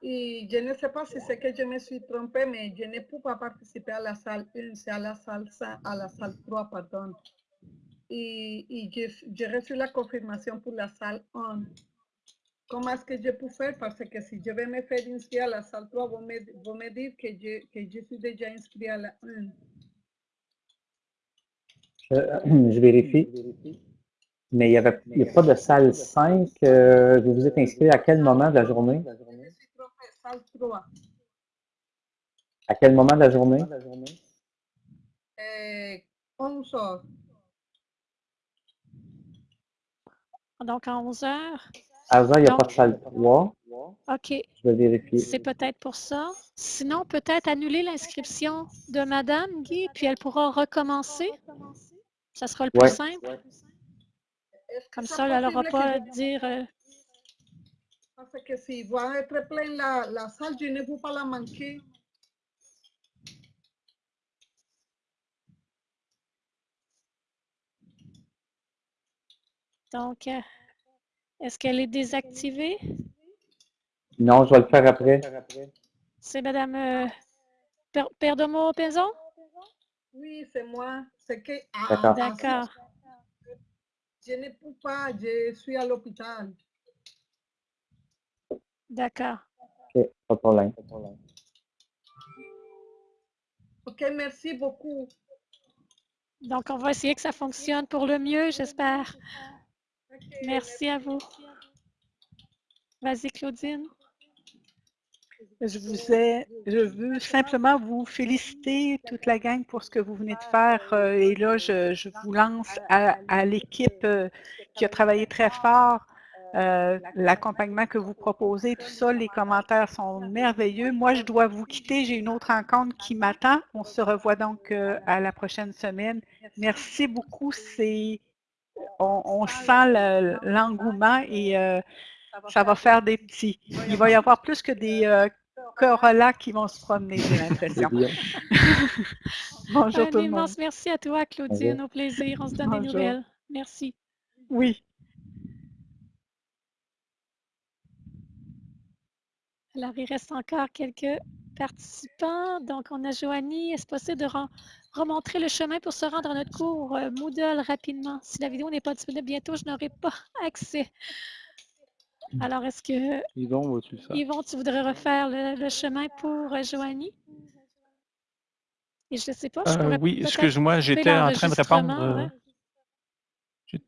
et je ne sais pas si c'est que je me suis trompée, mais je ne peux pas participer à la salle 1, c'est à la salle, à la salle 3, pardon y, j'ai reçu la confirmation pour la salle 1. Comment est-ce que je peux faire? Parce que si je vais me faire inscrire à la salle 3, vous me, vous me que je, que je suis déjà inscrit à la 1. Je, je vérifie. Mais il n'y a pas de salle 5. Euh, vous vous êtes inscrit à quel moment de la journée? Je suis trompée, salle 3. À quel moment de la journée? Euh, 11 heures. Donc, à 11 heures? À 11 heures, il n'y a pas de salle 3. OK. Je vais vérifier. C'est peut-être pour ça. Sinon, peut-être annuler l'inscription de Madame Guy, puis elle pourra recommencer. Ça sera le plus simple. Comme ça, elle n'aura pas à dire... Euh, Parce que si va être plein la, la salle, je ne peux pas la manquer. Donc, euh, est-ce qu'elle est désactivée? Non, je vais le faire après. C'est Madame euh, Perdomo? Oui, c'est moi. C'est que. Ah, D'accord. Je ne peux pas, je suis à l'hôpital. D'accord. OK, pas de problème. OK, merci beaucoup. Donc, on va essayer que ça fonctionne pour le mieux, j'espère. Merci à vous. Vas-y, Claudine. Je vous ai, je veux simplement vous féliciter, toute la gang, pour ce que vous venez de faire. euh, Et là, je, vous lance à, l'équipe euh, qui a travaillé très fort. euh, L'accompagnement que vous proposez, tout ça, les commentaires sont merveilleux. Moi, je dois vous quitter. J'ai une autre rencontre qui m'attend. On se revoit donc à la prochaine semaine. Merci beaucoup. C'est, on, on sent le- l'engouement et euh, ça va faire des petits. Il va y avoir plus que des euh, Corolla qui vont se promener, j'ai l'impression. Bonjour Un tout le monde. immense merci à toi, Claudine. Au plaisir. On se donne des nouvelles. Merci. Oui. Alors, il reste encore quelques participants. Donc, on a Joanie. Est-ce possible de remontrer le chemin pour se rendre à notre cours euh, Moodle rapidement? Si la vidéo n'est pas disponible bientôt, je n'aurai pas accès. Alors, est-ce que, Yvon, faire? Tu voudrais refaire le, le chemin pour euh, Joanie? Et je ne sais pas, je Euh, oui, excuse-moi, j'étais en train de répondre. euh, ouais. j'ai-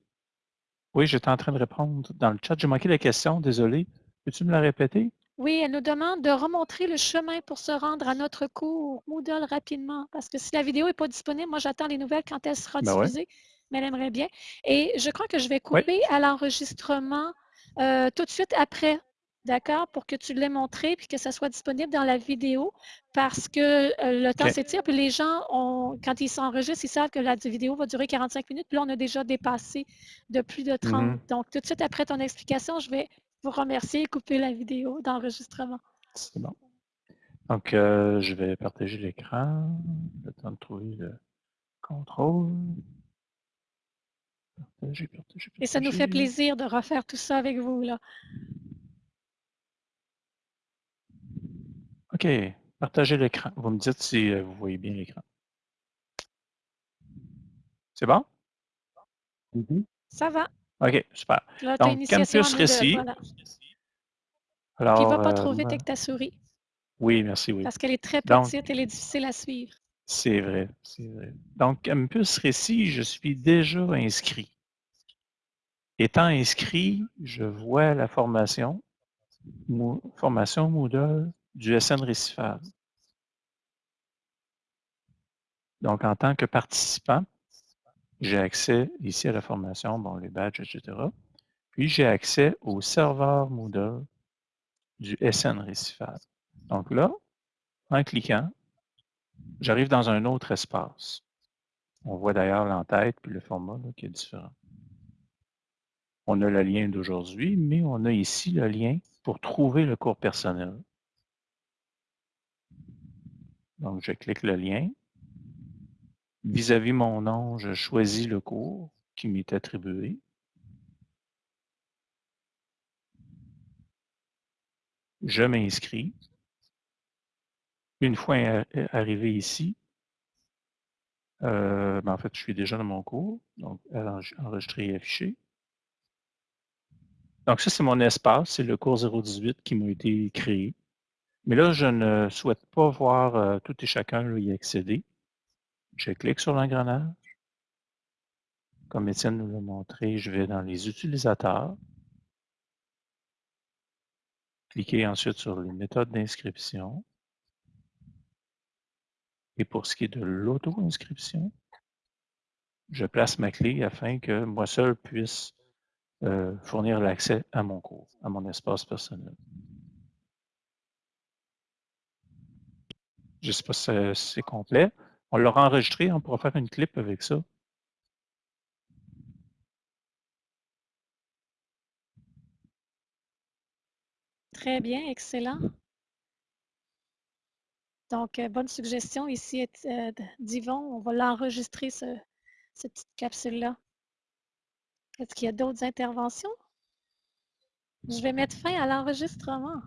Oui, j'étais en train de répondre dans le chat. J'ai manqué la question, désolé. Peux-tu me la répéter? Oui, elle nous demande de remontrer le chemin pour se rendre à notre cours Moodle rapidement. Parce que si la vidéo n'est pas disponible, moi j'attends les nouvelles quand elle sera Ben ouais. diffusée, mais elle aimerait bien. Et je crois que je vais couper à l'enregistrement euh, tout de suite après, d'accord, pour que tu l'aies montré puis que ça soit disponible dans la vidéo parce que euh, le temps OK. s'étire puis les gens, ont, quand ils s'enregistrent, ils savent que la vidéo va durer 45 minutes. Puis là, on a déjà dépassé de plus de 30. Mhm. Donc, tout de suite après ton explication, je vais vous remercier et couper la vidéo d'enregistrement. C'est bon. Donc, euh, je vais partager l'écran. Le temps de trouver le contrôle. Partager, partager, Et ça nous fait plaisir de refaire tout ça avec vous. Là. OK. Partagez l'écran. Vous me dites si euh, vous voyez bien l'écran. C'est bon? Mhm. Ça va. OK, super. Là, Donc, Campus Récit. voilà. Puis Alors, il ne va pas euh, trop vite moi- avec ta souris oui, merci, oui. parce qu'elle est très Donc- petite, elle est difficile à suivre. C'est vrai, c'est vrai. Donc, Campus Récit, je suis déjà inscrit. Étant inscrit, je vois la formation, Mo- formation Moodle du SN Récifal. Donc, en tant que participant, j'ai accès ici à la formation, bon, les badges, etc. Puis, j'ai accès au serveur Moodle du SN Récifal. Donc là, en cliquant, j'arrive dans un autre espace. On voit d'ailleurs l'entête puis le format qui est différent. On a le lien d'aujourd'hui, mais on a ici le lien pour trouver le cours personnel. Donc, je clique le lien. Vis-à-vis mon nom, je choisis le cours qui m'est attribué. Je m'inscris. Une fois a- arrivé ici, euh, ben, en fait, je suis déjà dans mon cours, donc enre- enregistrer et afficher. Donc ça, c'est mon espace, c'est le cours 018 qui m'a été créé. Mais là, je ne souhaite pas voir euh, tout et chacun y accéder. Je clique sur l'engrenage. Comme Étienne nous l'a montré, je vais dans les utilisateurs. Cliquez ensuite sur les méthodes d'inscription. Et pour ce qui est de l'auto-inscription, je place ma clé afin que moi seul puisse euh, fournir l'accès à mon cours, à mon espace personnel. Je ne sais pas si c'est- complet. On l'aura enregistré, on pourra faire une clip avec ça. Très bien, excellent. Donc, euh, bonne suggestion ici euh, d- d'Yvon. On va l'enregistrer, ce- cette petite capsule-là. Est-ce qu'il y a d'autres interventions? Je vais mettre fin à l'enregistrement.